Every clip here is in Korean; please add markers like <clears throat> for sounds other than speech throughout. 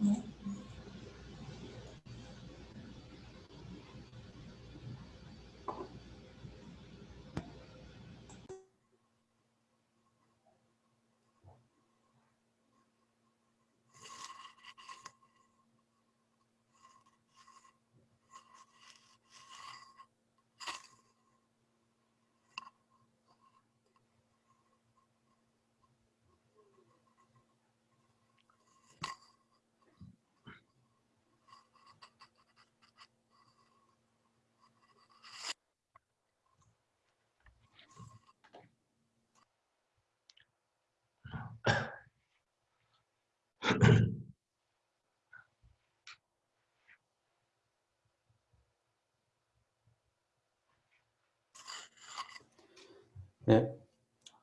né? <clears throat> 네,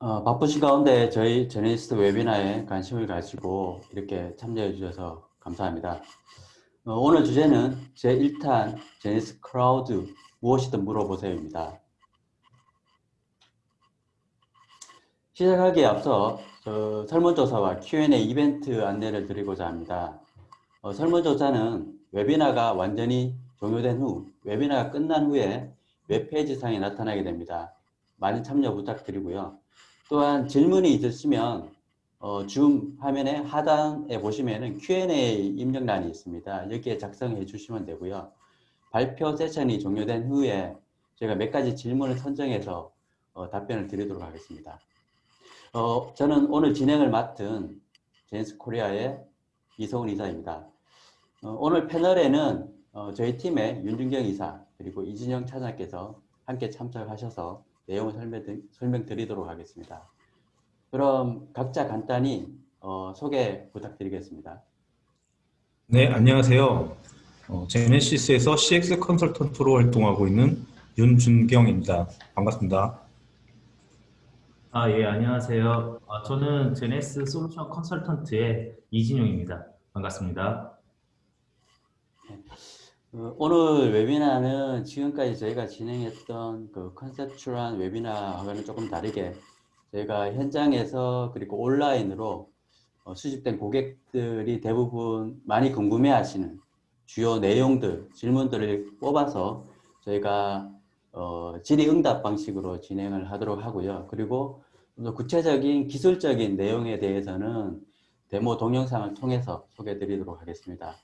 어, 바쁘신 가운데 저희 제네시스 웨비나에 관심을 가지고 이렇게 참여해 주셔서 감사합니다. 어, 오늘 주제는 제1탄 제네시스 클라우드 무엇이든 물어보세요입니다. 시작하기에 앞서 설문조사와 Q&A 이벤트 안내를 드리고자 합니다. 어, 설문조사는 웨비나가 완전히 종료된 후 웨비나가 끝난 후에 웹페이지 상에 나타나게 됩니다. 많은 참여 부탁드리고요. 또한 질문이 있으시면 어, 줌 화면의 하단에 보시면은 Q&A 입력란이 있습니다. 여기에 작성해 주시면 되고요. 발표 세션이 종료된 후에 제가 몇 가지 질문을 선정해서 어, 답변을 드리도록 하겠습니다. 어, 저는 오늘 진행을 맡은 제네시스 코리아의 이성훈 이사입니다. 어, 오늘 패널에는 어, 저희 팀의 윤준경 이사 그리고 이진영 차장께서 함께 참석하셔서 내용을 설명, 설명 드리도록 하겠습니다. 그럼 각자 간단히 어, 소개 부탁드리겠습니다. 네, 안녕하세요. 어, 제네시스에서 CX 컨설턴트로 활동하고 있는 윤준경입니다. 반갑습니다. 아, 예, 안녕하세요. 아, 저는 제네스 솔루션 컨설턴트의 이진용입니다. 반갑습니다. 어, 오늘 웨비나는 지금까지 저희가 진행했던 그 컨셉츄얼한 웨비나와는 조금 다르게 저희가 현장에서 그리고 온라인으로 어, 수집된 고객들이 대부분 많이 궁금해 하시는 주요 내용들, 질문들을 뽑아서 저희가 어, 질의응답 방식으로 진행을 하도록 하고요. 그리고 구체적인 기술적인 내용에 대해서는 데모 동영상을 통해서 소개해 드리도록 하겠습니다.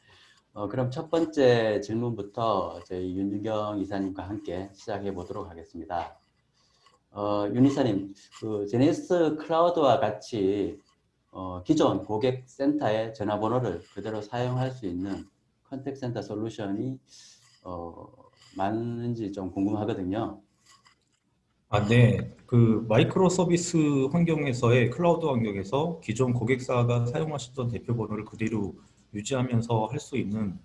어, 그럼 첫 번째 질문부터 저희 윤유경 이사님과 함께 시작해 보도록 하겠습니다. 어, 윤 이사님, 그 제네시스 클라우드와 같이 어, 기존 고객 센터의 전화번호를 그대로 사용할 수 있는 contact center 솔루션이 어, 많은지 좀 궁금하거든요. 아, 네. 그 microservice 환경에서의 클라우드 환경에서 기존 고객사가 사용하시던 대표 번호를 그대로 유지하면서 할 수 있는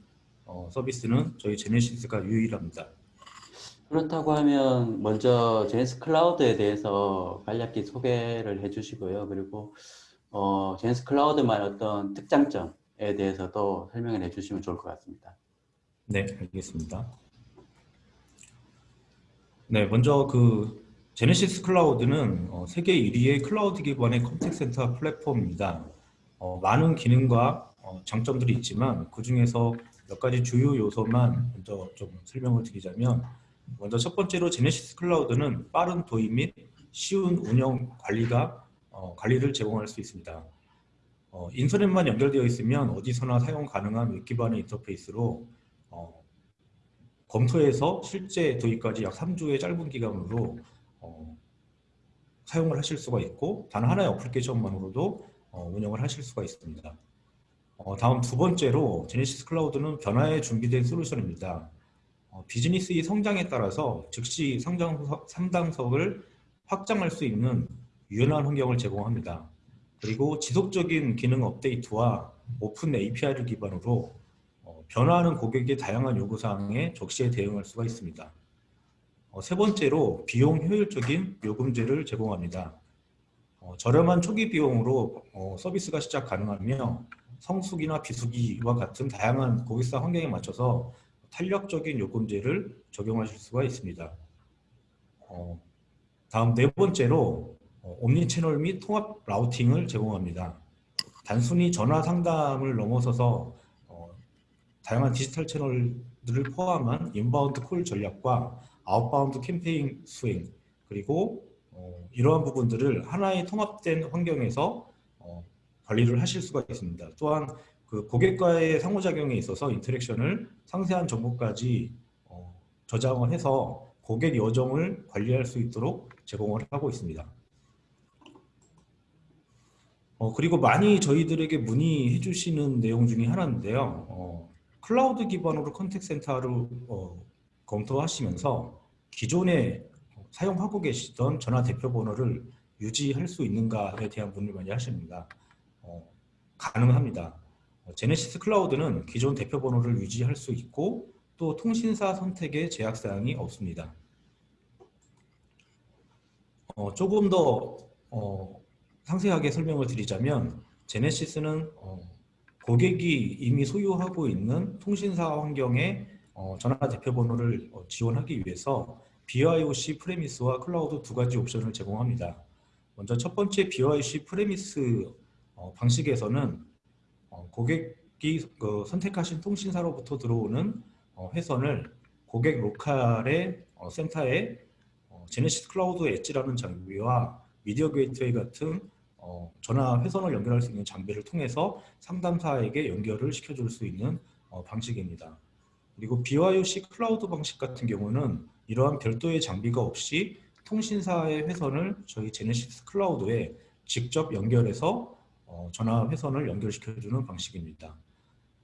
어, 서비스는 저희 제네시스가 유일합니다. 그렇다고 하면 먼저 제네시스 클라우드에 대해서 간략히 소개를 해주시고요. 그리고 어, 제네시스 클라우드만 어떤 특장점에 대해서도 설명을 해주시면 좋을 것 같습니다. 네, 알겠습니다. 네, 먼저 그 제네시스 클라우드는 어, 세계 1위의 클라우드 기반의 contact center 플랫폼입니다. 어, 많은 기능과 어, 장점들이 있지만 그 중에서 몇 가지 주요 요소만 먼저 좀 설명을 드리자면 먼저 첫 번째로 제네시스 클라우드는 빠른 도입 및 쉬운 운영 관리가 어, 관리를 제공할 수 있습니다. 어, 인터넷만 연결되어 있으면 어디서나 사용 가능한 웹 기반의 인터페이스로 어, 검토해서 실제 도입까지 약 3주의 짧은 기간으로 어, 사용을 하실 수가 있고 단 하나의 어플리케이션만으로도 어, 운영을 하실 수가 있습니다. 어, 다음 두 번째로 제네시스 클라우드는 변화에 준비된 솔루션입니다. 어, 비즈니스의 성장에 따라서 즉시 상장석, 상당석을 확장할 수 있는 유연한 환경을 제공합니다. 그리고 지속적인 기능 업데이트와 오픈 API를 기반으로 어, 변화하는 고객의 다양한 요구사항에 적시에 대응할 수가 있습니다. 어, 세 번째로 비용 효율적인 요금제를 제공합니다. 어, 저렴한 초기 비용으로 어, 서비스가 시작 가능하며 성수기나 비수기와 같은 다양한 고객사 환경에 맞춰서 탄력적인 요금제를 적용하실 수가 있습니다. 어, 다음 네 번째로 어, 옴니채널 및 통합 라우팅을 제공합니다. 단순히 전화 상담을 넘어서서 다양한 디지털 채널들을 포함한 inbound call 전략과 outbound 캠페인 수행 그리고 어, 이러한 부분들을 하나의 통합된 환경에서 어, 관리를 하실 수가 있습니다. 또한 그 고객과의 상호작용에 있어서 interaction을 상세한 정보까지 어, 저장을 해서 고객 여정을 관리할 수 있도록 제공을 하고 있습니다. 어, 그리고 많이 저희들에게 문의해 주시는 내용 중에 하나인데요. 어, 클라우드 기반으로 contact center를 어, 검토하시면서 기존에 사용하고 계시던 전화 대표 번호를 유지할 수 있는가에 대한 문의를 많이 하십니다. 어, 가능합니다. 어, 제네시스 클라우드는 기존 대표 번호를 유지할 수 있고 또 통신사 선택에 제약 사항이 없습니다. 어, 조금 더 어, 상세하게 설명을 드리자면 제네시스는 어, 고객이 이미 소유하고 있는 통신사 환경에 어, 전화 대표 번호를 어, 지원하기 위해서 BYOC premise와 클라우드 두 가지 옵션을 제공합니다. 먼저 첫 번째 BYOC premise 어, 방식에서는 어, 고객이 그 선택하신 통신사로부터 들어오는 어, 회선을 고객 로컬의 어, 센터에 어, 제네시스 클라우드 Edge라는 장비와 미디어 게이트웨이 같은 어, 전화 회선을 연결할 수 있는 장비를 통해서 상담사에게 연결을 시켜줄 수 있는 어, 방식입니다. 그리고 BYOC 클라우드 방식 같은 경우는 이러한 별도의 장비가 없이 통신사의 회선을 저희 제네시스 클라우드에 직접 연결해서 어, 전화 회선을 연결시켜주는 방식입니다.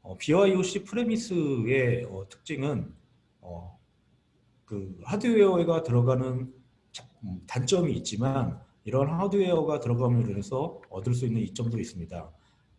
어, BYOC 프레미스의 어, 특징은 어, 그 하드웨어가 들어가는 자- 음, 단점이 있지만 이런 하드웨어가 들어감으로 인해서 얻을 수 있는 이점도 있습니다.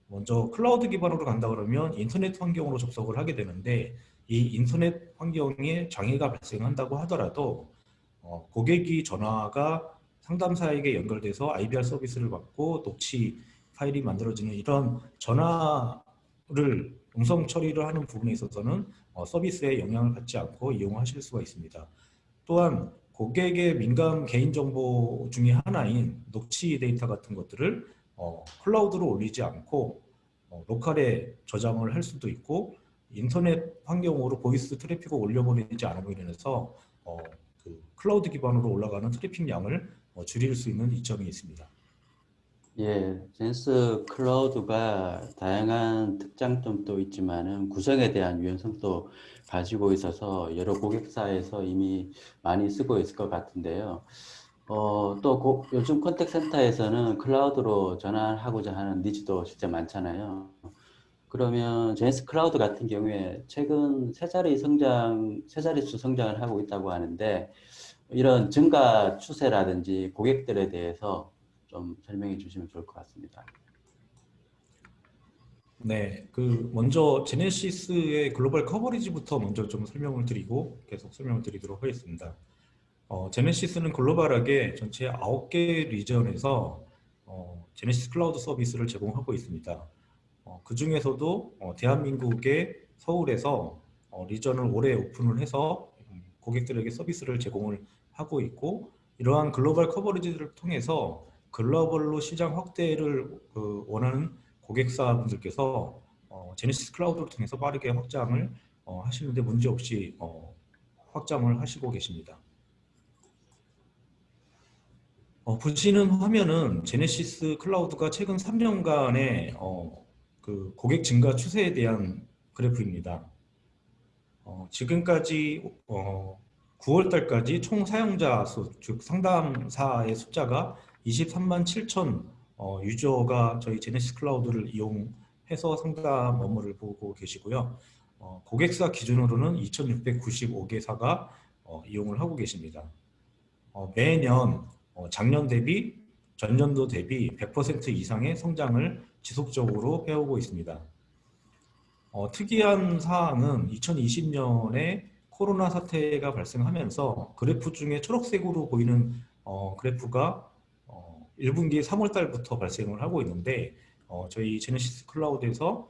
먼저 클라우드 기반으로 간다 그러면 인터넷 환경으로 접속을 하게 되는데 이 인터넷 환경에 장애가 발생한다고 하더라도 어, 고객이 전화가 상담사에게 연결돼서 IVR 서비스를 받고 녹취 파일이 만들어지는 이런 전화를 음성 처리를 하는 부분에 있어서는 어, 서비스에 영향을 받지 않고 이용하실 수가 있습니다. 또한 고객의 민감 개인정보 중에 하나인 녹취 데이터 같은 것들을 어, 클라우드로 올리지 않고 어, 로컬에 저장을 할 수도 있고 인터넷 환경으로 voice 트래픽을 올려보내지 않음으로 인해서 어, 그 클라우드 기반으로 올라가는 트래픽 양을 어, 줄일 수 있는 이점이 있습니다. 예, 제네시스 클라우드가 다양한 특장점도 있지만은 구성에 대한 유연성도 가지고 있어서 여러 고객사에서 이미 많이 쓰고 있을 것 같은데요. 어, 또 고- 요즘 contact center에서는 클라우드로 전환하고자 하는 needs도 진짜 많잖아요. 그러면 제네시스 클라우드 같은 경우에 최근 세 자리 성장, 세 자릿수 성장을 하고 있다고 하는데 이런 증가 추세라든지 고객들에 대해서 좀 설명해 주시면 좋을 것 같습니다. 네, 그 먼저 제네시스의 글로벌 coverage부터 먼저 좀 설명을 드리고 계속 설명을 드리도록 하겠습니다. 어, 제네시스는 글로벌하게 전체 9개 region에서 어, 제네시스 클라우드 서비스를 제공하고 있습니다. 어, 그 중에서도 어, 대한민국의 서울에서 어, region을 올해 오픈을 해서 음, 고객들에게 서비스를 제공을 하고 있고 이러한 글로벌 coverage를 통해서 글로벌로 시장 확대를 그, 원하는 고객사분들께서 어, 제네시스 클라우드를 통해서 빠르게 확장을 어, 하시는데 문제 없이 어, 확장을 하시고 계십니다. 어, 보시는 화면은 제네시스 클라우드가 최근 3년간의 어, 그 고객 증가 추세에 대한 그래프입니다. 어, 지금까지 어, 9월 달까지 총 사용자 수, 즉 상담사의 숫자가 23만 7천 어, 유저가 저희 제네시스 클라우드를 이용해서 상담 업무를 보고 계시고요. 어, 고객사 기준으로는 2,695개사가 어, 이용을 하고 계십니다. 어, 매년 어, 작년 대비 전년도 대비 100% 이상의 성장을 지속적으로 해오고 있습니다. 어, 특이한 사항은 2020년에 코로나 사태가 발생하면서 그래프 중에 초록색으로 보이는 어, 그래프가 어, 1분기 3월 달부터 발생을 하고 있는데 어, 저희 제네시스 클라우드에서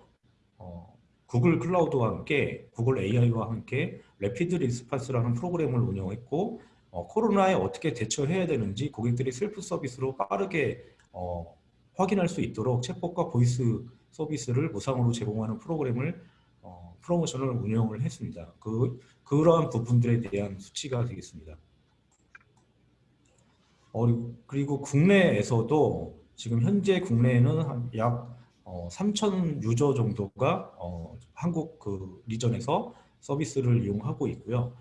어, 구글 클라우드와 함께 구글 AI와 함께 Rapid Response라는 프로그램을 운영했고 어, 코로나에 어떻게 대처해야 되는지 고객들이 셀프 서비스로 빠르게 어, 확인할 수 있도록 챗봇과 voice 서비스를 무상으로 제공하는 프로그램을 어, 어, 프로모션을 운영을 했습니다. 그 그러한 부분들에 대한 수치가 되겠습니다. 어, 그리고 국내에서도 지금 현재 국내에는 한 약 어, 3천 유저 정도가 어, 한국 그 region에서 서비스를 이용하고 있고요.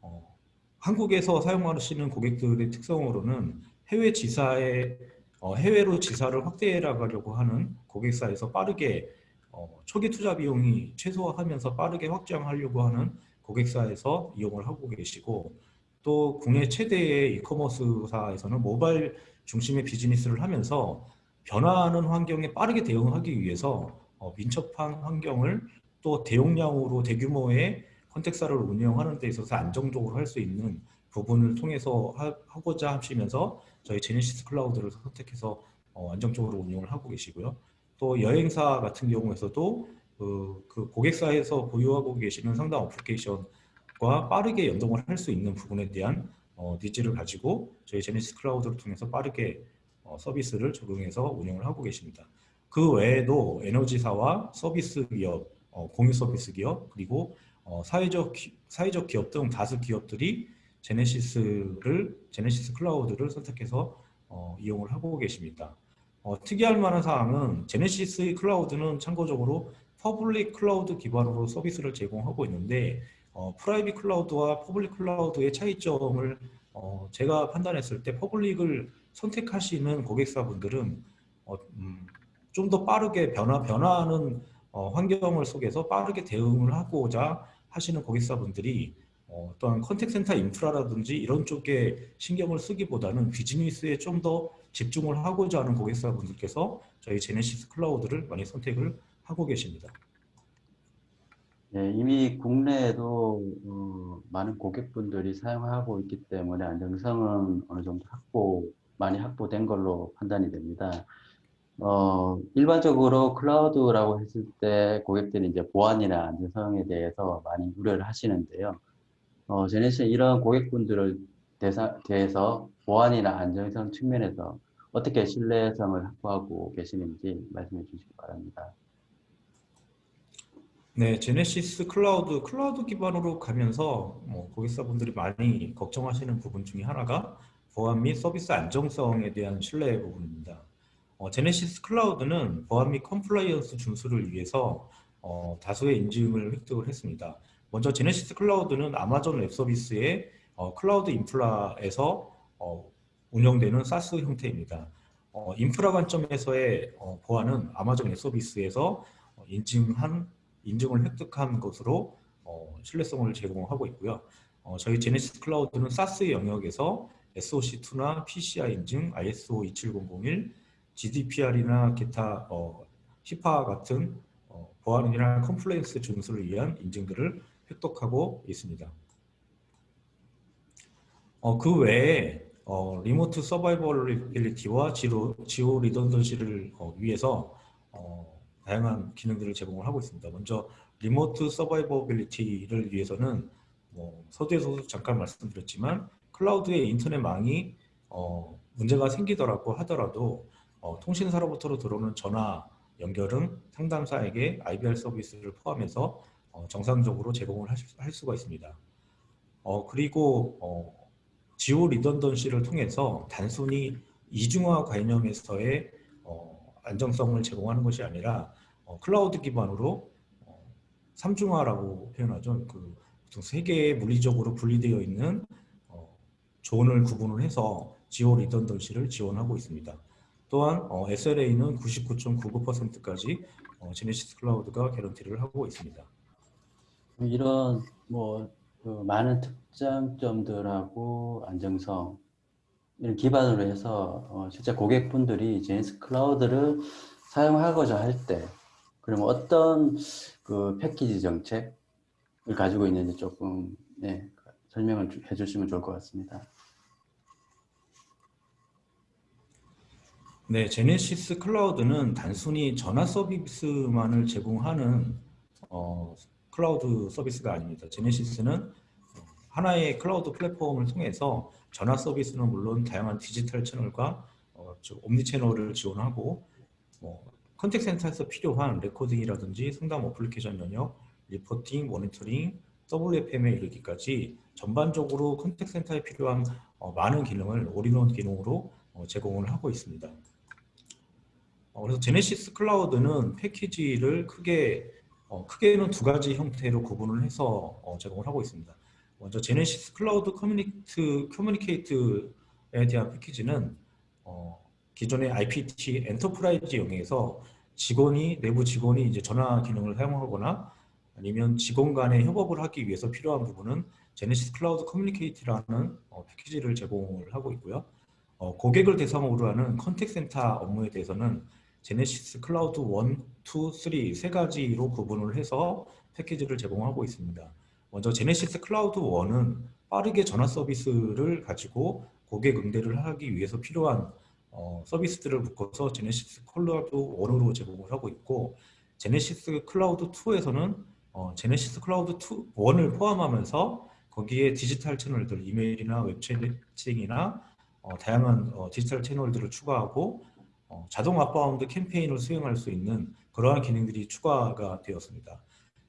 어, 한국에서 사용하시는 고객들의 특성으로는 해외 지사에 어, 해외로 지사를 확대해 나가려고 하는 고객사에서 빠르게 어, 초기 투자 비용이 최소화하면서 빠르게 확장하려고 하는 고객사에서 이용을 하고 계시고 또 국내 최대의 이커머스사에서는 모바일 중심의 비즈니스를 하면서 변화하는 환경에 빠르게 대응하기 위해서 어, 민첩한 환경을 또 대용량으로 대규모의 컨택사를 운영하는 데 있어서 안정적으로 할 수 있는 부분을 통해서 하, 하고자 하시면서 저희 제네시스 클라우드를 선택해서 어, 안정적으로 운영을 하고 계시고요. 또 여행사 같은 경우에서도 그, 그 고객사에서 보유하고 계시는 상담 어플리케이션과 빠르게 연동을 할 수 있는 부분에 대한 어, needs를 가지고 저희 제네시스 클라우드를 통해서 빠르게 어, 서비스를 적용해서 운영을 하고 계십니다. 그 외에도 에너지사와 서비스 기업, 어, 공유 서비스 기업 그리고 어, 사회적 기, 사회적 기업 등 다수 기업들이 제네시스를 제네시스 클라우드를 선택해서 어, 이용을 하고 계십니다. 어, 특이할 만한 사항은 제네시스 클라우드는 참고적으로 public 클라우드 기반으로 서비스를 제공하고 있는데 어, private 클라우드와 public 클라우드의 차이점을 어, 제가 판단했을 때 public을 선택하시는 고객사분들은 어, 음, 좀더 빠르게 변화 변화하는 어, 환경을 속에서 빠르게 대응을 하고자 하시는 고객사분들이 어, 어떤 contact center 인프라라든지 이런 쪽에 신경을 쓰기보다는 비즈니스에 좀 더 집중을 하고자 하는 고객사분들께서 저희 제네시스 클라우드를 많이 선택을 하고 계십니다. 네, 이미 국내에도 어, 많은 고객분들이 사용하고 있기 때문에 안정성은 어느 정도 확보, 많이 확보된 걸로 판단이 됩니다. 어, 일반적으로 클라우드라고 했을 때 고객들이 이제 보안이나 안전성에 대해서 많이 우려를 하시는데요. 어, 제네시스 이런 고객분들을 대사, 대해서 보안이나 안정성 측면에서 어떻게 신뢰성을 확보하고 계시는지 말씀해 주시기 바랍니다. 네, 제네시스 클라우드, 클라우드 기반으로 가면서 뭐 고객사분들이 많이 걱정하시는 부분 중에 하나가 보안 및 서비스 안정성에 대한 신뢰 부분입니다. 어, Genesys Cloud는 보안 및 compliance 준수를 위해서 어, 다수의 인증을 획득을 했습니다. 먼저 Genesys Cloud는 Amazon Web Services의 어, 클라우드 인프라에서 어, 운영되는 SaaS 형태입니다. 어, 인프라 관점에서의 어, 보안은 Amazon Web Services에서 어, 인증한 인증을 획득한 것으로 어, 신뢰성을 제공하고 있고요. 어, 저희 Genesys Cloud는 SaaS 영역에서 SOC2나 PCI 인증, ISO 27001, GDPR이나 기타 어, HIPAA 같은 어, 보안이나 compliance 준수를 위한 인증들을 획득하고 있습니다. 어, 그 외에 어, remote survivability와 geo redundancy를 어, 위해서 어, 다양한 기능들을 제공을 하고 있습니다. 먼저 remote survivability를 위해서는 뭐 서두에서도 잠깐 말씀드렸지만 클라우드의 인터넷망이 어, 문제가 생기더라고 하더라도 어, 통신사로부터 들어오는 전화 연결은 상담사에게 IVR 서비스를 포함해서 어, 정상적으로 제공을 하실, 할 수가 있습니다. 어, 그리고 어, geo redundancy를 통해서 단순히 이중화 개념에서의 어, 안정성을 제공하는 것이 아니라 어, 클라우드 기반으로 어, 삼중화라고 표현하죠. 그 보통 세 개의 물리적으로 분리되어 있는 어, 존을 구분을 해서 지오 리던던시를 지원하고 있습니다. 또한 어, SLA는 99.99%까지 어, 제네시스 클라우드가 개런티를 하고 있습니다. 이런 뭐 그 많은 특장점들하고 안정성 이런 기반으로 해서 어, 실제 고객분들이 제네시스 클라우드를 사용하고자 할 때 그러면 어떤 그 패키지 정책을 가지고 있는지 조금 네, 설명을 주- 해주시면 좋을 것 같습니다. 네, 제네시스 클라우드는 단순히 전화 서비스만을 제공하는 어, 클라우드 서비스가 아닙니다. 제네시스는 하나의 클라우드 플랫폼을 통해서 전화 서비스는 물론 다양한 디지털 채널과 어, 즉 omni-channel을 지원하고 뭐 contact center에서 필요한 recording이라든지 상담 어플리케이션 영역, reporting, 모니터링, WFM에 이르기까지 전반적으로 contact center에 필요한 어, 많은 기능을 올인원 기능으로 어, 제공을 하고 있습니다. 어, 그래서 Genesys Cloud는 패키지를 크게 어, 크게는 두 가지 형태로 구분을 해서 어, 제공을 하고 있습니다. 먼저 Genesys Cloud Communicate Communicate에 대한 패키지는 어, 기존의 IPT enterprise 영역에서 직원이 내부 직원이 이제 전화 기능을 사용하거나 아니면 직원 간의 협업을 하기 위해서 필요한 부분은 Genesys Cloud Communicate라는 어, 패키지를 제공을 하고 있고요. 어, 고객을 대상으로 하는 contact center 업무에 대해서는 Genesys Cloud 1, 2, 3 세 가지로 구분을 해서 패키지를 제공하고 있습니다. 먼저 Genesys Cloud 1은 빠르게 전화 서비스를 가지고 고객 응대를 하기 위해서 필요한 어, 서비스들을 묶어서 Genesys Cloud 1으로 제공을 하고 있고 Genesys Cloud 2에서는 어, Genesys Cloud 2, 1을 포함하면서 거기에 디지털 채널들, 이메일이나 웹 채팅이나 어, 다양한 어, 디지털 채널들을 추가하고 어, 자동 outbound 캠페인을 수행할 수 있는 그러한 기능들이 추가가 되었습니다.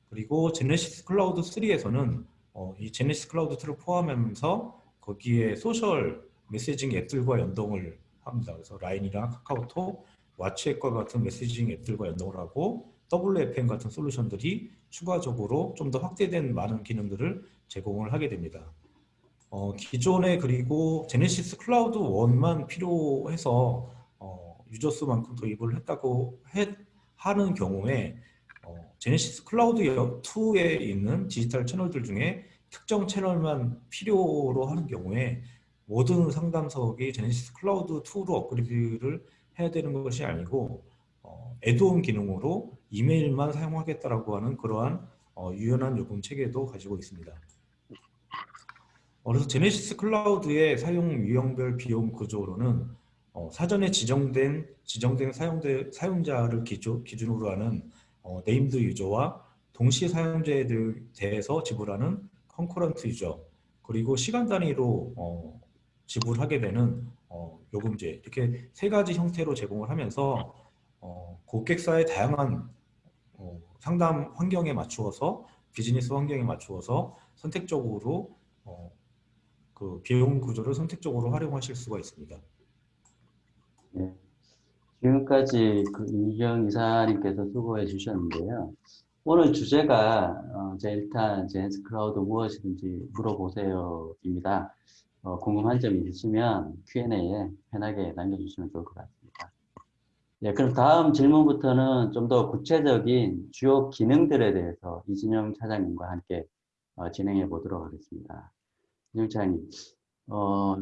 그리고 Genesys Cloud 3에서는 어, 이 Genesys Cloud 2를 포함하면서 거기에 social messaging 앱들과 연동을 합니다. 그래서 라인이랑 카카오톡, WhatsApp과 같은 messaging 앱들과 연동을 하고 WFM 같은 솔루션들이 추가적으로 좀 더 확대된 많은 기능들을 제공을 하게 됩니다. 어, 기존에 그리고 Genesys Cloud 1만 필요해서 어, user 수만큼 도입을 했다고 해, 하는 경우에 어, Genesys Cloud 2에 있는 디지털 채널들 중에 특정 채널만 필요로 하는 경우에 모든 상담석이 Genesys Cloud 2로 업그레이드를 해야 되는 것이 아니고 어, add-on 기능으로 이메일만 사용하겠다라고 하는 그러한 어, 유연한 요금 체계도 가지고 있습니다. 어, 그래서 Genesys Cloud의 사용 유형별 비용 구조로는 어, 사전에 지정된 지정된 사용대, 사용자를 기조, 기준으로 하는 어, named user와 동시 사용자에 대해서 지불하는 concurrent user 그리고 시간 단위로 어, 지불하게 되는 어, 요금제 이렇게 세 가지 형태로 제공을 하면서 어, 고객사의 다양한 어, 상담 환경에 맞추어서 비즈니스 환경에 맞추어서 선택적으로 어, 그 비용 구조를 선택적으로 활용하실 수가 있습니다. 네. 지금까지 그 이경 이사님께서 수고해 주셨는데요. 오늘 주제가 어, 이제 일단 제네스 클라우드 무엇이든지 물어보세요입니다. 어, 궁금한 점이 있으시면 Q&A에 편하게 남겨주시면 좋을 것 같습니다. 네, 그럼 다음 질문부터는 좀 더 구체적인 주요 기능들에 대해서 이진영 차장님과 함께 어, 진행해 보도록 하겠습니다. 이진영 차장님, 어,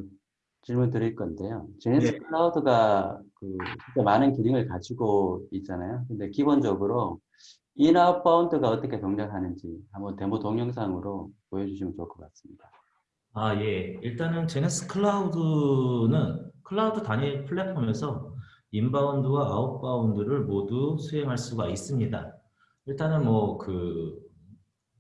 질문 드릴 건데요. Genesys 네. Cloud가 그 진짜 많은 기능을 가지고 있잖아요. 근데 기본적으로 in/outbound가 어떻게 동작하는지 한번 데모 동영상으로 보여주시면 좋을 것 같습니다. 아, 예. 일단은 Genesys Cloud는 클라우드 단일 플랫폼에서 인바운드와 아웃바운드를 모두 수행할 수가 있습니다. 일단은 뭐 그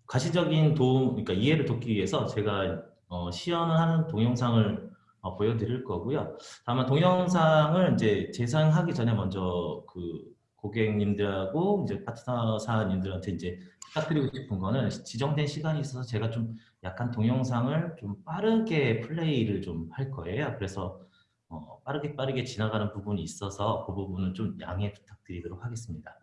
가시적인 도움, 그러니까 이해를 돕기 위해서 제가 어, 시연을 하는 동영상을 어, 보여드릴 거고요. 다만 동영상을 이제 재생하기 전에 먼저 그 고객님들하고 이제 파트너사님들한테 이제 부탁드리고 싶은 거는 지정된 시간이 있어서 제가 좀 약간 동영상을 좀 빠르게 플레이를 좀 할 거예요. 그래서 어, 빠르게 빠르게 지나가는 부분이 있어서 그 부분은 좀 양해 부탁드리도록 하겠습니다.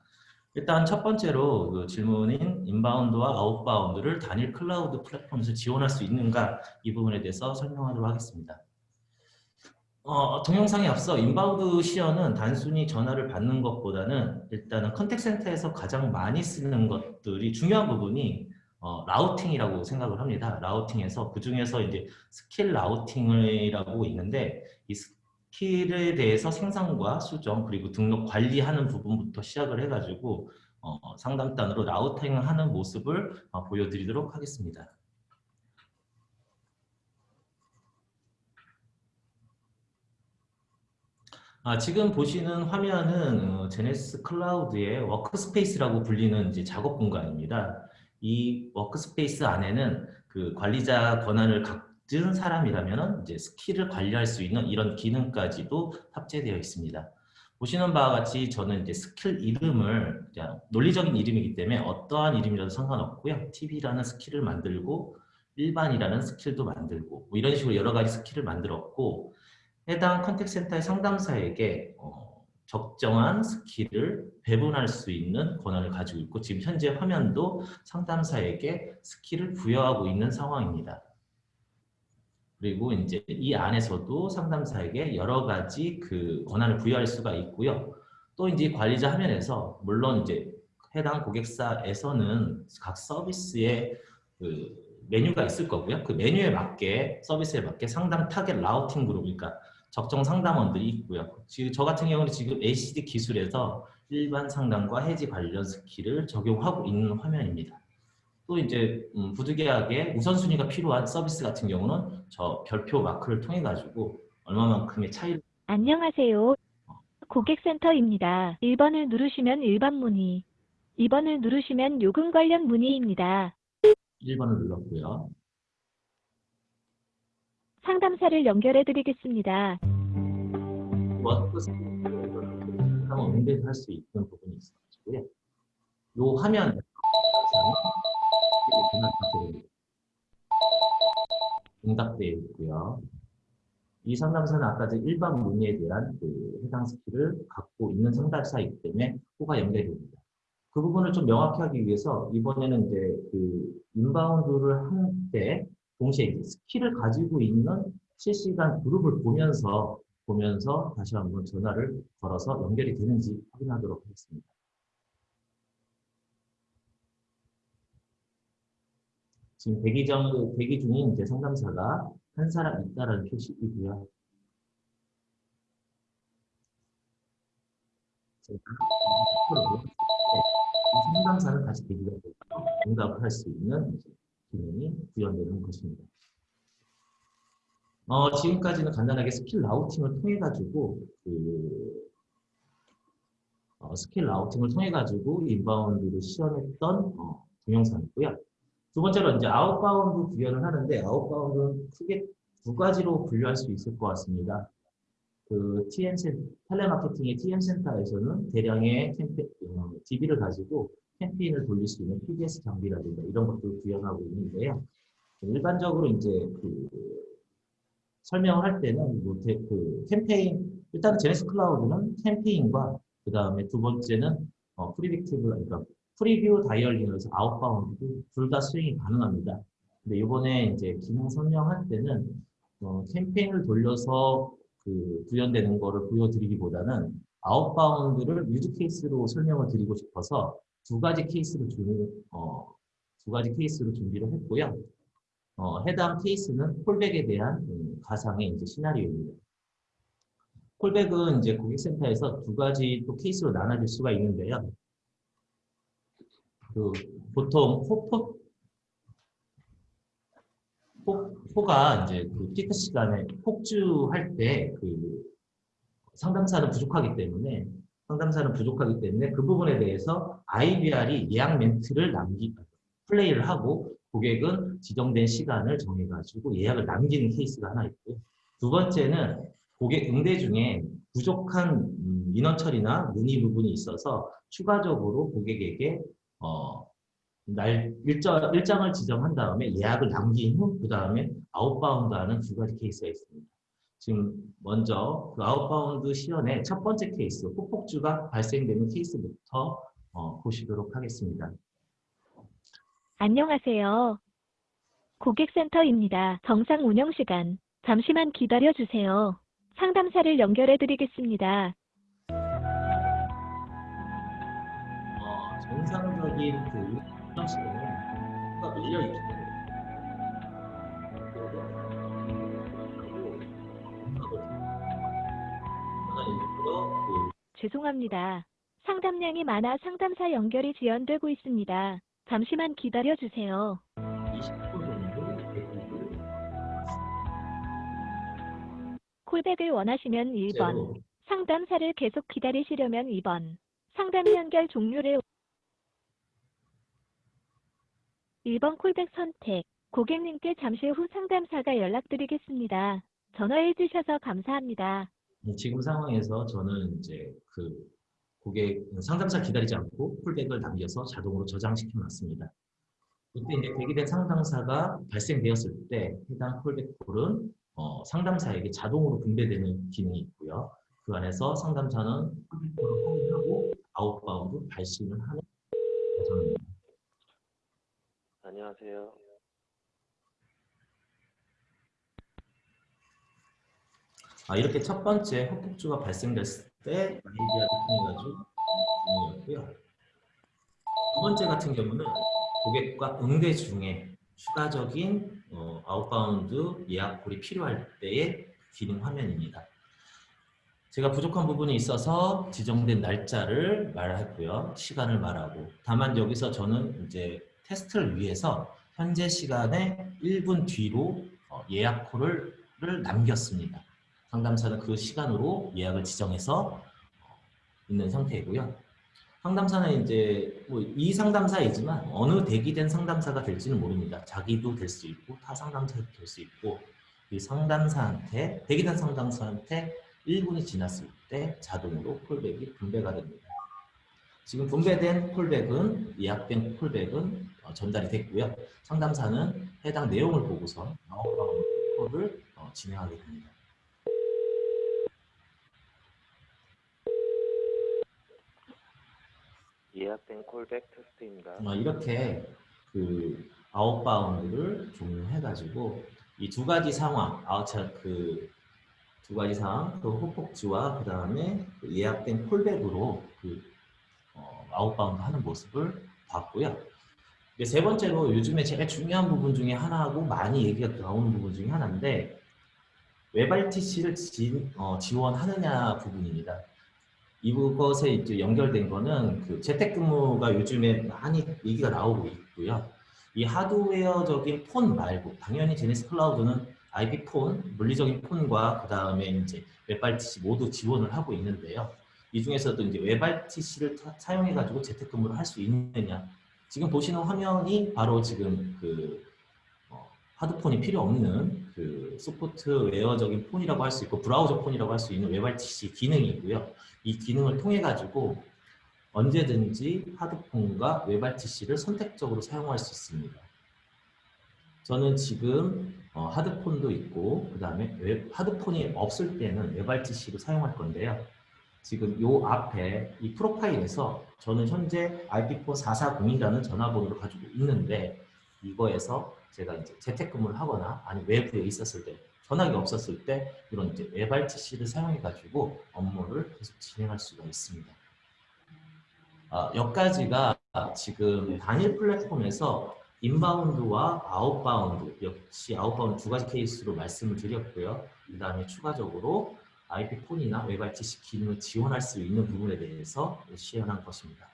일단 첫 번째로 그 질문인 inbound와 outbound를 단일 클라우드 플랫폼에서 지원할 수 있는가 이 부분에 대해서 설명하도록 하겠습니다. 어, 동영상에 앞서 inbound 시연은 단순히 전화를 받는 것보다는 일단은 contact center에서 가장 많이 쓰는 것들이 중요한 부분이 어, routing이라고 생각을 합니다. routing에서 그 중에서 이제 skill routing이라고 있는데 이 skill에 대해서 생성과 수정 그리고 등록 관리하는 부분부터 시작을 해가지고 어, 상담원으로 routing을 하는 모습을 어, 보여드리도록 하겠습니다. 아, 지금 보시는 화면은 어, Genesys Cloud의 workspace라고 불리는 이제 작업 공간입니다. 이 workspace 안에는 그 관리자 권한을 갖은 사람이라면 이제 skill을 관리할 수 있는 이런 기능까지도 탑재되어 있습니다. 보시는 바와 같이 저는 이제 스킬 이름을 논리적인 이름이기 때문에 어떠한 이름이라도 상관없고요. TV라는 skill을 만들고 일반이라는 skill도 만들고 뭐 이런 식으로 여러 가지 skill을 만들었고 해당 contact center의 상담사에게 어, 적정한 skill을 배분할 수 있는 권한을 가지고 있고 지금 현재 화면도 상담사에게 skill을 부여하고 있는 상황입니다. 그리고 이제 이 안에서도 상담사에게 여러 가지 그 권한을 부여할 수가 있고요. 또 이제 관리자 화면에서 물론 이제 해당 고객사에서는 각 서비스의 그 메뉴가 있을 거고요. 그 메뉴에 맞게 서비스에 맞게 상담 target routing 그룹 그러니까 적정 상담원들이 있고요. 지금 저 같은 경우는 지금 ACD 기술에서 일반 상담과 해지 관련 skill을 적용하고 있는 화면입니다. 또 이제 음, 부득이하게 우선순위가 필요한 서비스 같은 경우는 저 별표 마크를 통해 가지고 얼마만큼의 차이를 안녕하세요. 고객센터입니다. 1번을 누르시면 일반 문의, 2번을 누르시면 요금 관련 문의입니다. 1번을 눌렀고요. 상담사를 연결해 드리겠습니다. 워크 스킬을 한번 응대할 수 있는 부분이 있어가지고요. 요 화면 응답되어 있고요. 이 상담사는 아까 전 일반 문의에 대한 그 해당 skill을 갖고 있는 상담사이기 때문에 호가 연결이 됩니다. 그 부분을 좀 명확히 하기 위해서 이번에는 이제 그 inbound를 할 때 동시에 skill을 가지고 있는 실시간 그룹을 보면서 보면서 다시 한번 전화를 걸어서 연결이 되는지 확인하도록 하겠습니다. 지금 대기 전 대기 중인 이제 상담사가 한 사람 있다라는 표시이고요. 상담사는 다시 대기가 되고 응답을 할 수 있는 기능이 구현되는 것입니다. 어, 지금까지는 간단하게 skill routing을 통해 가지고 그 어, skill routing을 통해 가지고 inbound를 시연했던 어, 동영상이고요. 두 번째로 이제 outbound 구현을 하는데 outbound는 크게 두 가지로 분류할 수 있을 것 같습니다. 그 TM 센 텔레마케팅의 TM 센터에서는 대량의 캠페 어, DB를 가지고 캠페인을 돌릴 수 있는 PDS 장비라든가 이런 것들을 구현하고 있는데요. 일반적으로 이제 그 설명을 할 때는 뭐 대- 그 캠페인 일단 Genesys Cloud는 캠페인과 그 다음에 두 번째는 어, predictive 그러니까 preview dialing에서 outbound 둘 다 수행이 가능합니다. 근데 이번에 이제 기능 설명할 때는 어, 캠페인을 돌려서 그 구현되는 거를 보여드리기보다는 outbound를 use case로 설명을 드리고 싶어서 두 가지 케이스로 준, 어, 두 가지 케이스로 준비를 했고요. 어, 해당 케이스는 callback에 대한 음, 가상의 이제 시나리오입니다. callback은 이제 고객센터에서 두 가지 또 케이스로 나눠질 수가 있는데요. 그 보통 호포 호, 호가 이제 그 피크 시간에 폭주할 때 그 상담사는 부족하기 때문에 상담사는 부족하기 때문에 그 부분에 대해서 IVR이 예약 멘트를 남기 플레이를 하고 고객은 지정된 시간을 정해가지고 예약을 남기는 케이스가 하나 있고요. 두 번째는 고객 응대 중에 부족한 음, 민원 처리나 문의 부분이 있어서 추가적으로 고객에게 어, 날 일정, 일정을 지정한 다음에 예약을 남긴 후 그 다음에 outbound 하는 두 가지 케이스가 있습니다. 지금 먼저 그 outbound 시연의 첫 번째 케이스 호 폭주가 발생되는 케이스부터 어, 보시도록 하겠습니다. 안녕하세요. 고객센터입니다. 정상 운영 시간. 잠시만 기다려 주세요. 상담사를 연결해 드리겠습니다. 어, 정상적인 그 운영 시간은 수가 밀려 있기 때문에 그 죄송합니다. 상담량이 많아 상담사 연결이 지연되고 있습니다. 잠시만 기다려 주세요. 20분 정도 대기를 콜백을 원하시면 1번, 실제로 상담사를 계속 기다리시려면 2번, 상담 연결 종료를 1번 콜백 선택. 고객님께 잠시 후 상담사가 연락드리겠습니다. 전화해 주셔서 감사합니다. 지금 상황에서 저는 이제 그 고객 상담사 기다리지 않고 callback을 남겨서 자동으로 저장시켜 놨습니다. 이때 이제 대기된 상담사가 발생되었을 때 해당 callback call은 어, 상담사에게 자동으로 분배되는 기능이 있고요. 그 안에서 상담사는 callback call을 확인하고 outbound 발신을 하는 과정입니다. 안녕하세요. 아, 이렇게 첫 번째 호 폭주가 발생됐을 때 아이디아를 통해 가지고 진행이었고요. 두 번째 같은 경우는 고객과 응대 중에 추가적인 어, outbound 예약call이 필요할 때의 기능 화면입니다. 제가 부족한 부분이 있어서 지정된 날짜를 말했고요. 시간을 말하고. 다만 여기서 저는 이제 테스트를 위해서 현재 시간에 1분 뒤로 어, 예약call을 를 남겼습니다. 상담사는 그 시간으로 예약을 지정해서 어, 있는 상태이고요. 상담사는 이제 뭐 이 상담사이지만 어느 대기된 상담사가 될지는 모릅니다. 자기도 될 수 있고 타 상담사도 될 수 있고 이 상담사한테 대기된 상담사한테 1분이 지났을 때 자동으로 callback이 분배가 됩니다. 지금 분배된 callback은 예약된 callback은 어, 전달이 됐고요. 상담사는 해당 내용을 보고서 outbound 콜을 어, 진행하게 됩니다. 예약된 callback 테스트입니다. 어, 이렇게 그 outbound를 종료해가지고 이 두 가지 상황, 아웃차 그두 가지 상황, 그 호폭주와 그 다음에 예약된 callback으로 그 어, outbound 하는 모습을 봤고요. 세 번째로 요즘에 제일 중요한 부분 중에 하나하고 많이 얘기가 나오는 부분 중에 하나인데 WebRTC를 지, 어, 지원하느냐 부분입니다. 이것에 이제 연결된 거는 그 재택근무가 요즘에 많이 얘기가 나오고 있고요. 이 하드웨어적인 폰 말고 당연히 제네스 클라우드는 IP 폰, 물리적인 폰과 그 다음에 이제 WebRTC 모두 지원을 하고 있는데요. 이 중에서도 이제 WebRTC를 사용해 가지고 재택근무를 할 수 있느냐? 지금 보시는 화면이 바로 지금 그 어, hard phone이 필요 없는 그 소프트웨어적인 폰이라고 할 수 있고 브라우저 폰이라고 할 수 있는 WebRTC 기능이고요. 이 기능을 통해 가지고 언제든지 하드폰과 웹RTC를 선택적으로 사용할 수 있습니다. 저는 지금 어, hard phone도 있고 그 다음에 hard phone이 없을 때는 WebRTC로 사용할 건데요. 지금 요 앞에 이 profile에서 저는 현재 IP phone 440이라는 전화번호를 가지고 있는데 이거에서 제가 이제 재택근무를 하거나 아니 외부에 있었을 때 전화기가 없었을 때 이런 이제 WebRTC를 사용해 가지고 업무를 계속 진행할 수가 있습니다. 아, 여기까지가 지금 단일 플랫폼에서 inbound와 outbound 역시 outbound 두 가지 케이스로 말씀을 드렸고요. 그 다음에 추가적으로 IP phone이나 WebRTC 기능을 지원할 수 있는 부분에 대해서 시연한 것입니다.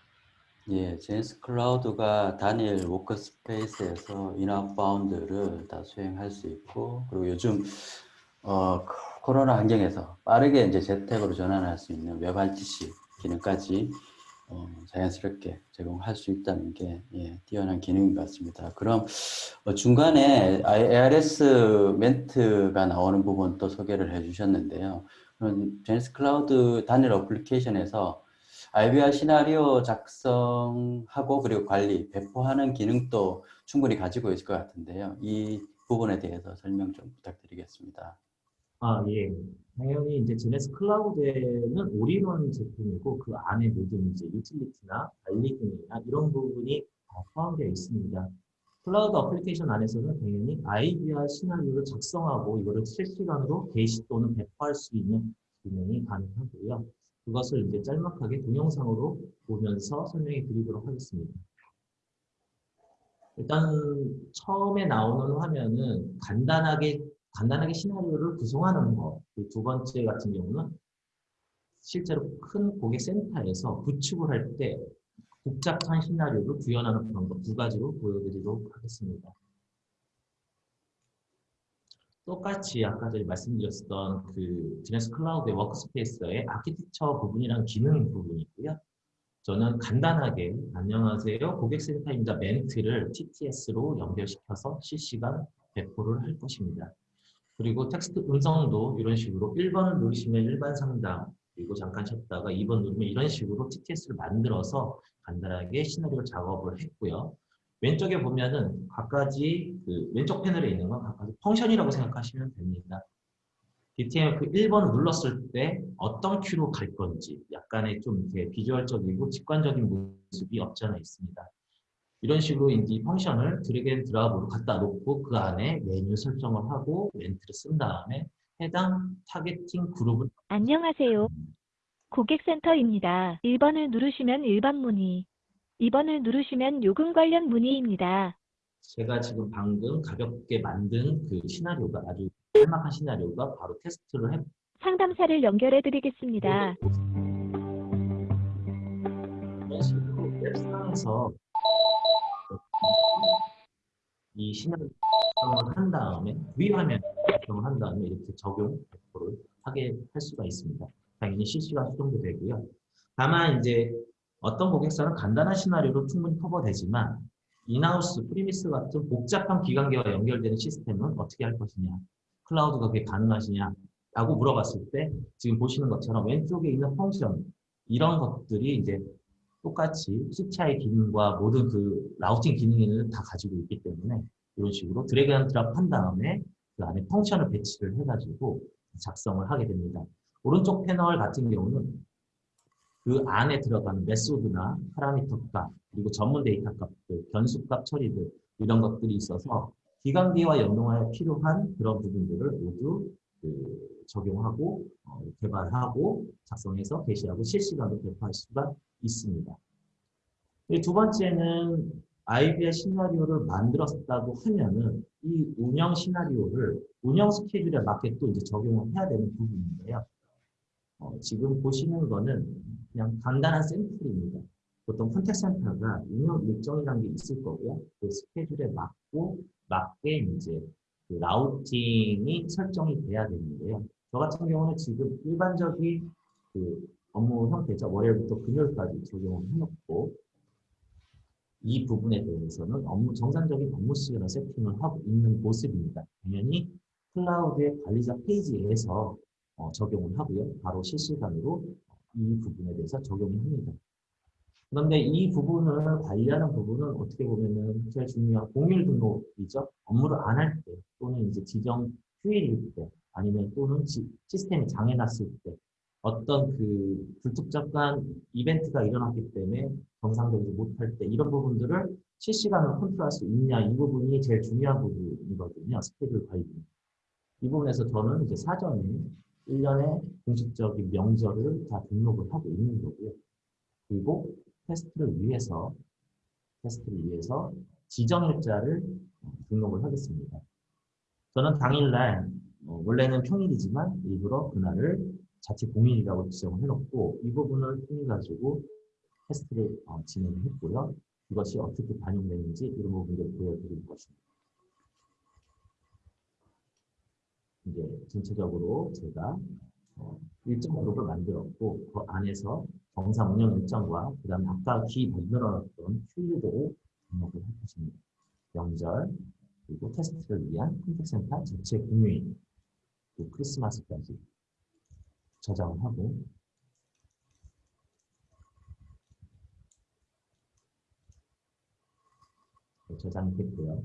예, Genesys Cloud가 단일 workspace에서 in outbound를 다 수행할 수 있고 그리고 요즘 어, 코로나 환경에서 빠르게 이제 재택으로 전환할 수 있는 WebRTC 기능까지 어, 자연스럽게 제공할 수 있다는 게 예, 뛰어난 기능인 것 같습니다. 그럼 어, 중간에 ARS 멘트가 나오는 부분 또 소개를 해주셨는데요. 그럼 Genesys Cloud 단일 어플리케이션에서 IVR 시나리오 작성하고 그리고 관리, 배포하는 기능도 충분히 가지고 있을 것 같은데요. 이 부분에 대해서 설명 좀 부탁드리겠습니다. 아, 예. 당연히 이제 Genesys Cloud에는 all-in-one 제품이고 그 안에 모든 이제 유틸리티나 관리 기능이나 이런 부분이 다 포함되어 있습니다. 클라우드 어플리케이션 안에서는 당연히 IVR 시나리오를 작성하고 이거를 실시간으로 게시 또는 배포할 수 있는 기능이 가능하고요. 그것을 이제 짤막하게 동영상으로 보면서 설명해 드리도록 하겠습니다. 일단 처음에 나오는 화면은 간단하게 간단하게 시나리오를 구성하는 것. 그두 번째 같은 경우는 실제로 큰 고객 센터에서 구축을 할 때 복잡한 시나리오를 구현하는 방법 두 가지로 보여드리도록 하겠습니다. 똑같이 아까 전에 말씀드렸던 그 Genesys Cloud의 workspace의 architecture 부분이랑 기능 부분이고요. 저는 간단하게 안녕하세요 고객센터입니다 멘트를 TTS로 연결시켜서 실시간 배포를 할 것입니다. 그리고 텍스트 음성도 이런 식으로 1번을 누르시면 일반 상담, 그리고 잠깐 쉬었다가 2번 누르면 이런 식으로 TTS를 만들어서 간단하게 시나리오 작업을 했고요. 왼쪽에 보면은 각가지 그 왼쪽 패널에 있는 건 각가지 function이라고 생각하시면 됩니다. DTMF 1번을 눌렀을 때 어떤 queue로 갈 건지 약간의 좀 이렇게 visual적이고 직관적인 모습이 없지 않아 있습니다. 이런 식으로 이제 이 function을 drag and drop으로 갖다 놓고 그 안에 메뉴 설정을 하고 멘트를 쓴 다음에 해당 targeting 그룹을 안녕하세요. 고객센터입니다. 1번을 누르시면 일반 문의, 2번을 누르시면 요금 관련 문의입니다. 제가 지금 방금 가볍게 만든 그 시나리오가 아주 짤막한 시나리오가 바로 테스트를 해 상담사를 연결해 드리겠습니다. 이런 식으로 웹상에서 이 시나리오를 한 다음에 위 화면 작성을 한 다음에 이렇게 적용 100%를 하게 할 수가 있습니다. 당연히 실시간 수정도 되고요. 다만 이제 어떤 고객사는 간단한 시나리오로 충분히 커버되지만 in-house, premise 같은 복잡한 기간계와 연결되는 시스템은 어떻게 할 것이냐, 클라우드가 그게 가능하시냐 라고 물어봤을 때 지금 보시는 것처럼 왼쪽에 있는 function 이런 것들이 이제 똑같이 CTI 기능과 모든 그 routing 기능을 다 가지고 있기 때문에 이런 식으로 drag and drop 한 다음에 그 안에 function을 배치를 해가지고 작성을 하게 됩니다. 오른쪽 패널 같은 경우는 그 안에 들어가는 method나 parameter 값, 그리고 전문 데이터 값들, 변수값 처리들 이런 것들이 있어서 기간계와 연동하여 필요한 그런 부분들을 모두 그 적용하고 어, 개발하고 작성해서 게시하고 실시간으로 배포할 수가 있습니다. 두 번째는 IVR 시나리오를 만들었다고 하면은 이 운영 시나리오를 운영 스케줄에 맞게 또 이제 적용을 해야 되는 부분인데요. 어, 지금 보시는 거는 그냥 간단한 샘플입니다. 보통 컨택 센터가 운영 일정이라는 게 있을 거고요. 그 스케줄에 맞고 맞게 이제 그 라우팅이 설정이 돼야 되는데요. 저 같은 경우는 지금 일반적인 그 업무 형태죠. 월요일부터 금요일까지 적용을 해놓고 이 부분에 대해서는 업무 정상적인 업무 시간을 세팅을 하고 있는 모습입니다. 당연히 클라우드의 관리자 페이지에서 어, 적용을 하고요. 바로 실시간으로 이 부분에 대해서 적용을 합니다. 그런데 이 부분을 관리하는 부분은 어떻게 보면은 제일 중요한 공일 등록이죠. 업무를 안 할 때 또는 이제 지정 휴일일 때 아니면 또는 지- 시스템이 장애 났을 때 어떤 그 불특정한 이벤트가 일어났기 때문에 정상적이지 못할 때 이런 부분들을 실시간으로 컨트롤할 수 있냐 이 부분이 제일 중요한 부분이거든요. 스케줄 관리. 이 부분에서 저는 이제 사전에 1년에 공식적인 명절을 다 등록을 하고 있는 거고요. 그리고 테스트를 위해서 테스트를 위해서 지정 일자를 등록을 하겠습니다. 저는 당일날 어, 원래는 평일이지만 일부러 그날을 자체 공휴일이라고 지정을 해놓고 이 부분을 통해 가지고 테스트를 어, 진행을 했고요. 이것이 어떻게 반영되는지 이런 부분을 보여드릴 것입니다. 이제 전체적으로 제가 어, 일정 그룹을 만들었고 그 안에서 정상 운영 일정과 그 다음에 아까 기 만들어놨던 휴일들을 등록을 할 것입니다. 명절 그리고 테스트를 위한 contact center 전체 공휴일 그리고 크리스마스까지 저장을 하고 네, 저장이 됐고요.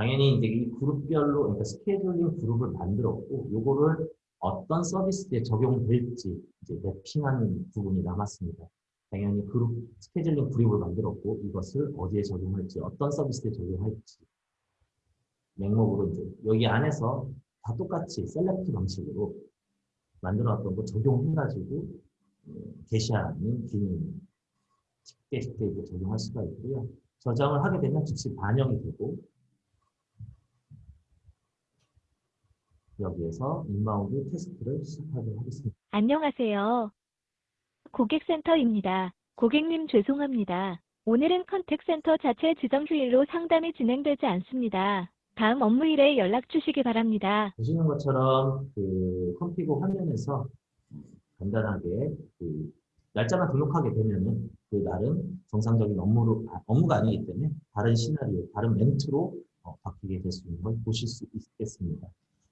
당연히 이제 이 그룹별로 그러니까 scheduling 그룹을 만들었고 요거를 어떤 서비스에 적용될지 이제 mapping하는 부분이 남았습니다. 당연히 그룹 scheduling 그룹을 만들었고 이것을 어디에 적용할지 어떤 서비스에 적용할지 맹목으로 이제 여기 안에서 다 똑같이 select 방식으로 만들어놨던 거 적용해가지고 음, 게시하는 기능 쉽게 쉽게 이제 적용할 수가 있고요. 저장을 하게 되면 즉시 반영이 되고 여기에서 inbound 테스트를 시작하도록 하겠습니다. 안녕하세요. 고객센터입니다. 고객님 죄송합니다. 오늘은 contact center 자체 지정 휴일로 상담이 진행되지 않습니다. 다음 업무일에 연락 주시기 바랍니다. 보시는 것처럼 그 config 화면에서 간단하게 그 날짜만 등록하게 되면은 그 날은 정상적인 업무로 아, 업무가 아니기 때문에 다른 시나리오, 다른 멘트로 어, 바뀌게 될 수 있는 걸 보실 수 있겠습니다.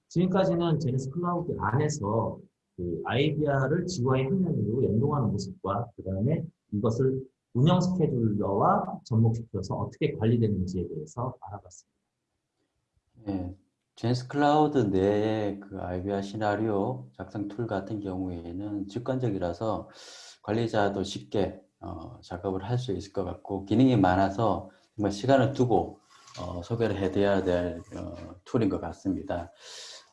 지금까지는 제네스 클라우드 안에서 그 IVR을 GUI 화면으로 연동하는 모습과 그 다음에 이것을 운영 스케줄러와 접목시켜서 어떻게 관리되는지에 대해서 알아봤습니다. 예, Genesys Cloud 내의 그 IVR 시나리오 작성 툴 같은 경우에는 직관적이라서 관리자도 쉽게 어, 작업을 할 수 있을 것 같고 기능이 많아서 정말 시간을 두고 어, 소개를 해드려야 될 어, 툴인 것 같습니다.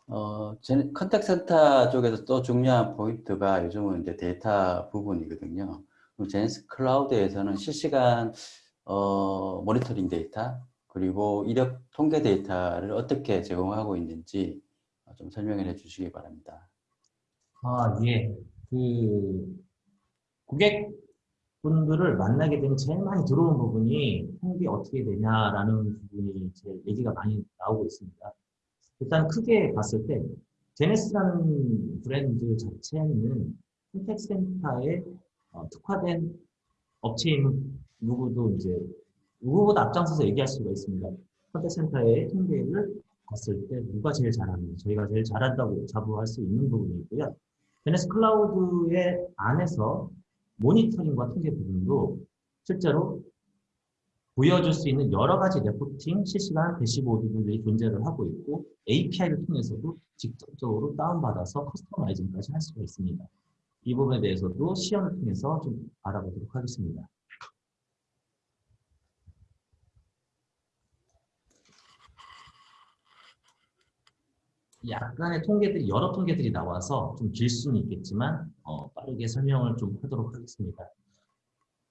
어, 제- contact center 쪽에서 또 중요한 포인트가 요즘은 이제 데이터 부분이거든요. Genesys Cloud에서는 실시간 어, 모니터링 데이터 그리고 이력 통계 데이터를 어떻게 제공하고 있는지 어, 좀 설명을 해 주시기 바랍니다. 아, 예. 그 고객분들을 만나게 되면 제일 많이 들어온 부분이 통계 어떻게 되냐라는 부분이 제일 얘기가 많이 나오고 있습니다. 일단 크게 봤을 때 제네스라는 브랜드 자체는 contact center에 어, 특화된 업체인 누구도 이제 누구보다 앞장서서 얘기할 수가 있습니다. contact center의 통계를 봤을 때 누가 제일 잘하는지 저희가 제일 잘한다고 자부할 수 있는 부분이 있고요. Genesys Cloud의 안에서 모니터링과 통계 부분도 실제로 보여줄 수 있는 여러 가지 reporting, 실시간 dashboard들이 존재를 하고 있고 API를 통해서도 직접적으로 다운받아서 customizing까지 할 수가 있습니다. 이 부분에 대해서도 시연을 통해서 좀 알아보도록 하겠습니다. 약간의 통계들이 여러 통계들이 나와서 좀 길 수는 있겠지만 어, 빠르게 설명을 좀 하도록 하겠습니다.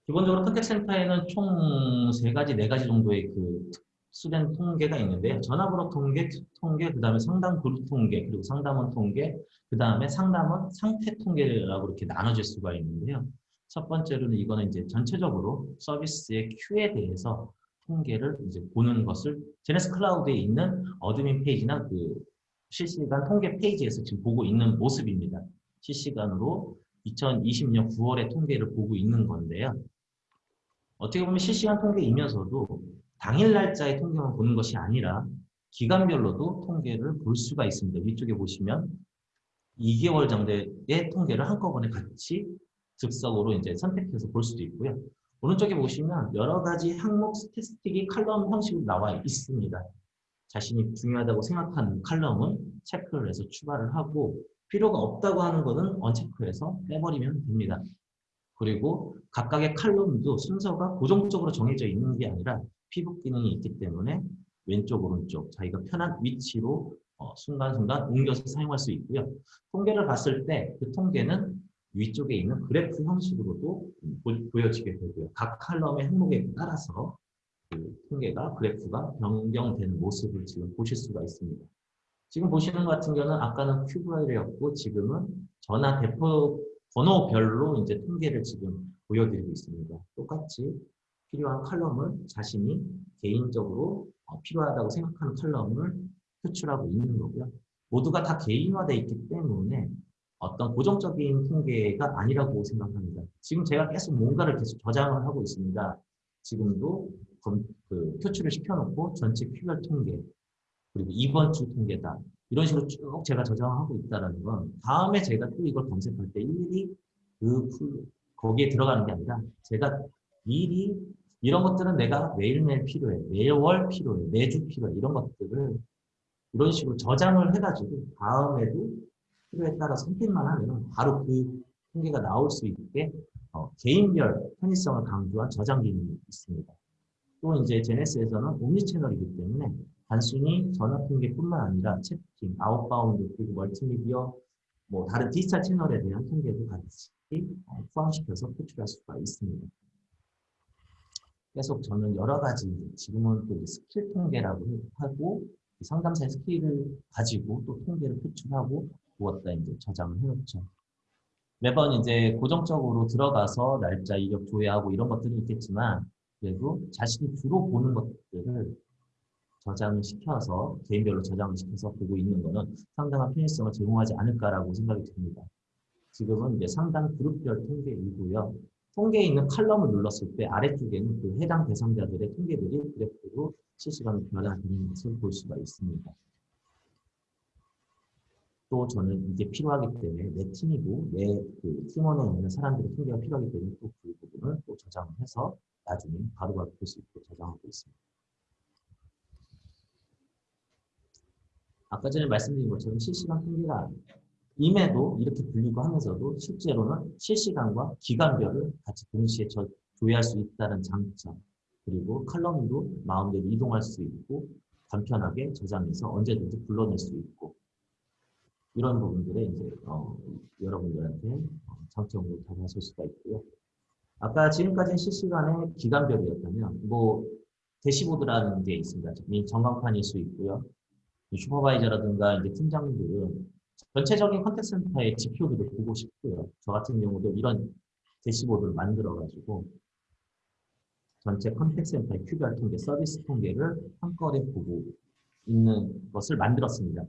기본적으로 컨택센터에는 총 세 가지, 네 가지 정도의 그 특수된 통계가 있는데요. 전화번호 통계, 통계, 그 다음에 상담 그룹 통계, 그리고 상담원 통계, 그 다음에 상담원 상태 통계라고 이렇게 나눠질 수가 있는데요. 첫 번째로는 이거는 이제 전체적으로 서비스의 queue에 대해서 통계를 이제 보는 것을 Genesys Cloud에 있는 admin 페이지나 그 실시간 통계 페이지에서 지금 보고 있는 모습입니다. 실시간으로 2020년 9월의 통계를 보고 있는 건데요. 어떻게 보면 실시간 통계이면서도 당일 날짜의 통계만 보는 것이 아니라 기간별로도 통계를 볼 수가 있습니다. 위쪽에 보시면 2개월 정도의 통계를 한꺼번에 같이 즉석으로 이제 선택해서 볼 수도 있고요. 오른쪽에 보시면 여러 가지 항목 스태티스틱이 칼럼 형식으로 나와 있습니다. 자신이 중요하다고 생각하는 칼럼은 체크를 해서 추가를 하고 필요가 없다고 하는 것은 언체크해서 빼버리면 됩니다. 그리고 각각의 칼럼도 순서가 고정적으로 정해져 있는 게 아니라 피복 기능이 있기 때문에 왼쪽 오른쪽 자기가 편한 위치로 어, 순간순간 옮겨서 사용할 수 있고요. 통계를 봤을 때 그 통계는 위쪽에 있는 그래프 형식으로도 보- 보여지게 되고요. 각 칼럼의 항목에 따라서 그 통계가 그래프가 변경되는 모습을 지금 보실 수가 있습니다. 지금 보시는 것 같은 경우는 아까는 큐브라이였고 지금은 전화 대표 번호별로 이제 통계를 지금 보여드리고 있습니다. 똑같이 필요한 칼럼을 자신이 개인적으로 어, 필요하다고 생각하는 칼럼을 표출하고 있는 거고요. 모두가 다 개인화되어 있기 때문에 어떤 고정적인 통계가 아니라고 생각합니다. 지금 제가 계속 뭔가를 계속 저장을 하고 있습니다. 지금도 검- 그 표출을 시켜놓고 전체 큐별 통계 그리고 이번 주 통계다 이런 식으로 쭉 제가 저장하고 있다는 건 다음에 제가 또 이걸 검색할 때 일일이 그 풀- 거기에 들어가는 게 아니라 제가 미리 이런 것들은 내가 매일매일 필요해 매월 필요해 매주 필요해 이런 것들을 이런 식으로 저장을 해가지고 다음에도 필요에 따라 선택만 하면 바로 그 통계가 나올 수 있게 어, 개인별 편의성을 강조한 저장 기능이 있습니다. 또 이제 Genesys에서는 omni channel이기 때문에 단순히 전화 통계뿐만 아니라 채팅, outbound 그리고 멀티미디어 뭐 다른 디지털 채널에 대한 통계도 같이 어, 포함시켜서 표출할 수가 있습니다. 계속 저는 여러 가지 지금은 또 스킬 통계라고 하고 이 상담사의 skill을 가지고 또 통계를 표출하고 무엇다 이제 저장을 해놓죠. 매번 이제 고정적으로 들어가서 날짜 이력 조회하고 이런 것들이 있겠지만 그래도 자신이 주로 보는 것들을 저장을 시켜서 개인별로 저장을 시켜서 보고 있는 거는 상당한 편의성을 제공하지 않을까라고 생각이 듭니다. 지금은 이제 상당 그룹별 통계이고요. 통계에 있는 칼럼을 눌렀을 때 아래쪽에는 그 해당 대상자들의 통계들이 그래프로 실시간으로 변화되는 것을 볼 수가 있습니다. 또 저는 이게 필요하기 때문에 내 팀이고 내 그 팀원에 있는 사람들의 통계가 필요하기 때문에 또 그 부분을 또 저장을 해서 나중에 바로바로 볼 수 있도록 저장하고 있습니다. 아까 전에 말씀드린 것처럼 실시간 통계가 임에도 이렇게 불리고 하면서도 실제로는 실시간과 기간별을 같이 동시에 저- 조회할 수 있다는 장점 그리고 칼럼도 마음대로 이동할 수 있고 간편하게 저장해서 언제든지 불러낼 수 있고 이런 부분들에 이제 어, 여러분들한테 어, 장점으로 다가설 수가 있고요. 아까 지금까지는 실시간의 기간별이었다면 뭐 dashboard라는 게 있습니다. 이 전광판일 수 있고요. 이 supervisor라든가 이제 팀장들은 전체적인 contact center의 지표들을 보고 싶고요. 저 같은 경우도 이런 dashboard를 만들어 가지고 전체 contact center의 queue별 통계, 서비스 통계를 한꺼번에 보고 있는 것을 만들었습니다.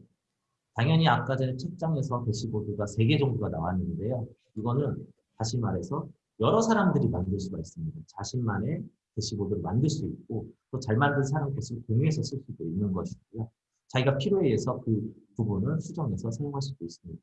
당연히 아까 전에 첫 장에서 dashboard가 3개 정도가 나왔는데요. 이거는 다시 말해서 여러 사람들이 만들 수가 있습니다. 자신만의 대시보드를 만들 수 있고 또 잘 만든 사람 것을 공유해서 쓸 수도 있는 것이고요. 자기가 필요에 의해서 그 부분을 수정해서 사용할 수도 있습니다.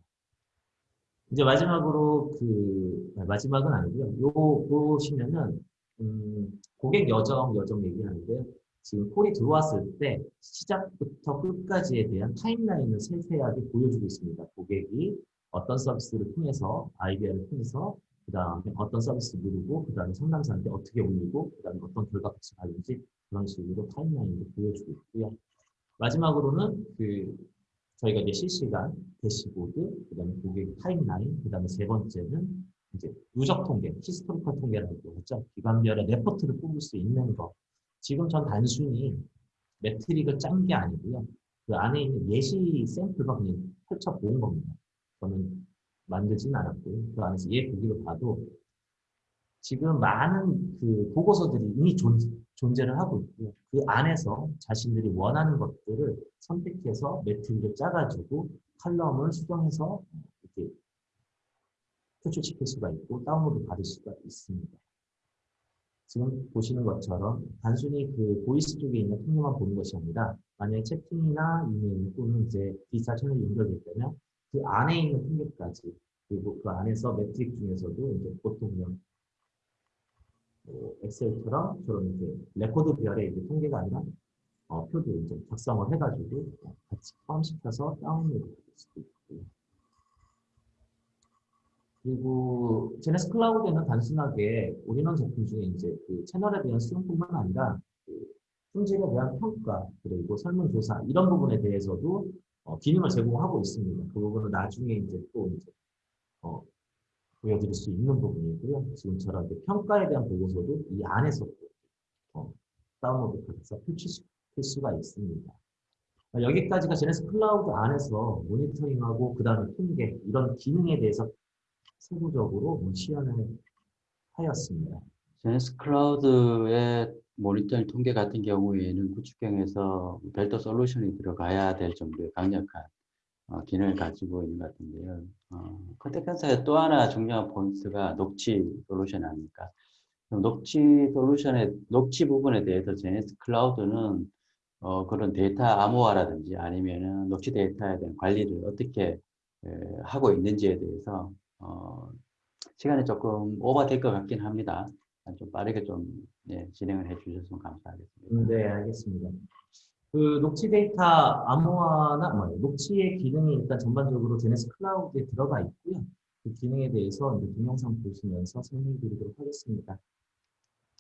이제 마지막으로 그 마지막은 아니고요. 요 보시면은 음, 고객 여정 여정 얘기하는데요. 지금 콜이 들어왔을 때 시작부터 끝까지에 대한 타임라인을 세세하게 보여주고 있습니다. 고객이 어떤 서비스를 통해서 아이디어를 통해서 그 다음에 어떤 서비스 누르고 그 다음에 상담사한테 어떻게 올리고 그 다음에 어떤 결과값을 받는지 그런 식으로 timeline을 보여주고 있고요. 마지막으로는 그 저희가 이제 실시간 대시보드, 그 다음에 고객 timeline, 그 다음에 세 번째는 이제 누적 통계, historical 통계라고 하죠. 기간별의 레포트를 뽑을 수 있는 거. 지금 전 단순히 metric을 짠 게 아니고요. 그 안에 있는 예시 샘플과 그냥 펼쳐 본 겁니다. 저는 만들진 않았고요. 그 안에서 얘 보기를 봐도 지금 많은 그 보고서들이 이미 존, 존재를 하고 있고요. 그 안에서 자신들이 원하는 것들을 선택해서 metric을 짜가지고 칼럼을 수정해서 이렇게 표출시킬 수가 있고 다운로드 받을 수가 있습니다. 지금 보시는 것처럼 단순히 그 voice 쪽에 있는 통계만 보는 것이 아니라 만약에 채팅이나 이메일 또는 이제 디지털 채널이 연결됐다면 그 안에 있는 통계까지 그리고 그 안에서 metric 중에서도 이제 보통 뭐 엑셀처럼 저런 이제 레코드 별의 이제 통계가 아니라 어, 표도 이제 작성을 해가지고 어, 같이 포함시켜서 다운로드 받을 수도 있고요. 그리고 Genesys Cloud에는 단순하게 올인원 제품 중에 이제 그 채널에 대한 수용뿐만 아니라 그 품질에 대한 평가 그리고 설문조사 이런 부분에 대해서도 어, 기능을 제공하고 있습니다. 그 부분은 나중에 이제 또 이제 어, 보여드릴 수 있는 부분이고요. 지금처럼 평가에 대한 보고서도 이 안에서 어, 다운로드 받아서 표출시킬 수가 있습니다. 어, 여기까지가 Genesys Cloud 안에서 모니터링하고 그 다음에 통계 이런 기능에 대해서 세부적으로 뭐 시연을 하였습니다. Genesys Cloud의 모니터링 통계 같은 경우에는 구축형에서 별도 솔루션이 들어가야 될 정도의 강력한 어, 기능을 가지고 있는 것 같은데요. 어, contact center의 또 하나 중요한 포인트가 녹취 솔루션 아닙니까? 그럼 녹취 솔루션의 녹취 부분에 대해서 Genesys Cloud는 어, 그런 데이터 암호화라든지 아니면은 녹취 데이터에 대한 관리를 어떻게 에, 하고 있는지에 대해서 어, 시간이 조금 오버될 것 같긴 합니다. 좀 빠르게 좀 예, 진행을 해주셨으면 감사하겠습니다. 네, 알겠습니다. 그 녹취 데이터 암호화나 뭐 녹취의 기능이 일단 전반적으로 제네시스 클라우드에 들어가 있고요. 그 기능에 대해서 이제 동영상 보시면서 설명드리도록 하겠습니다.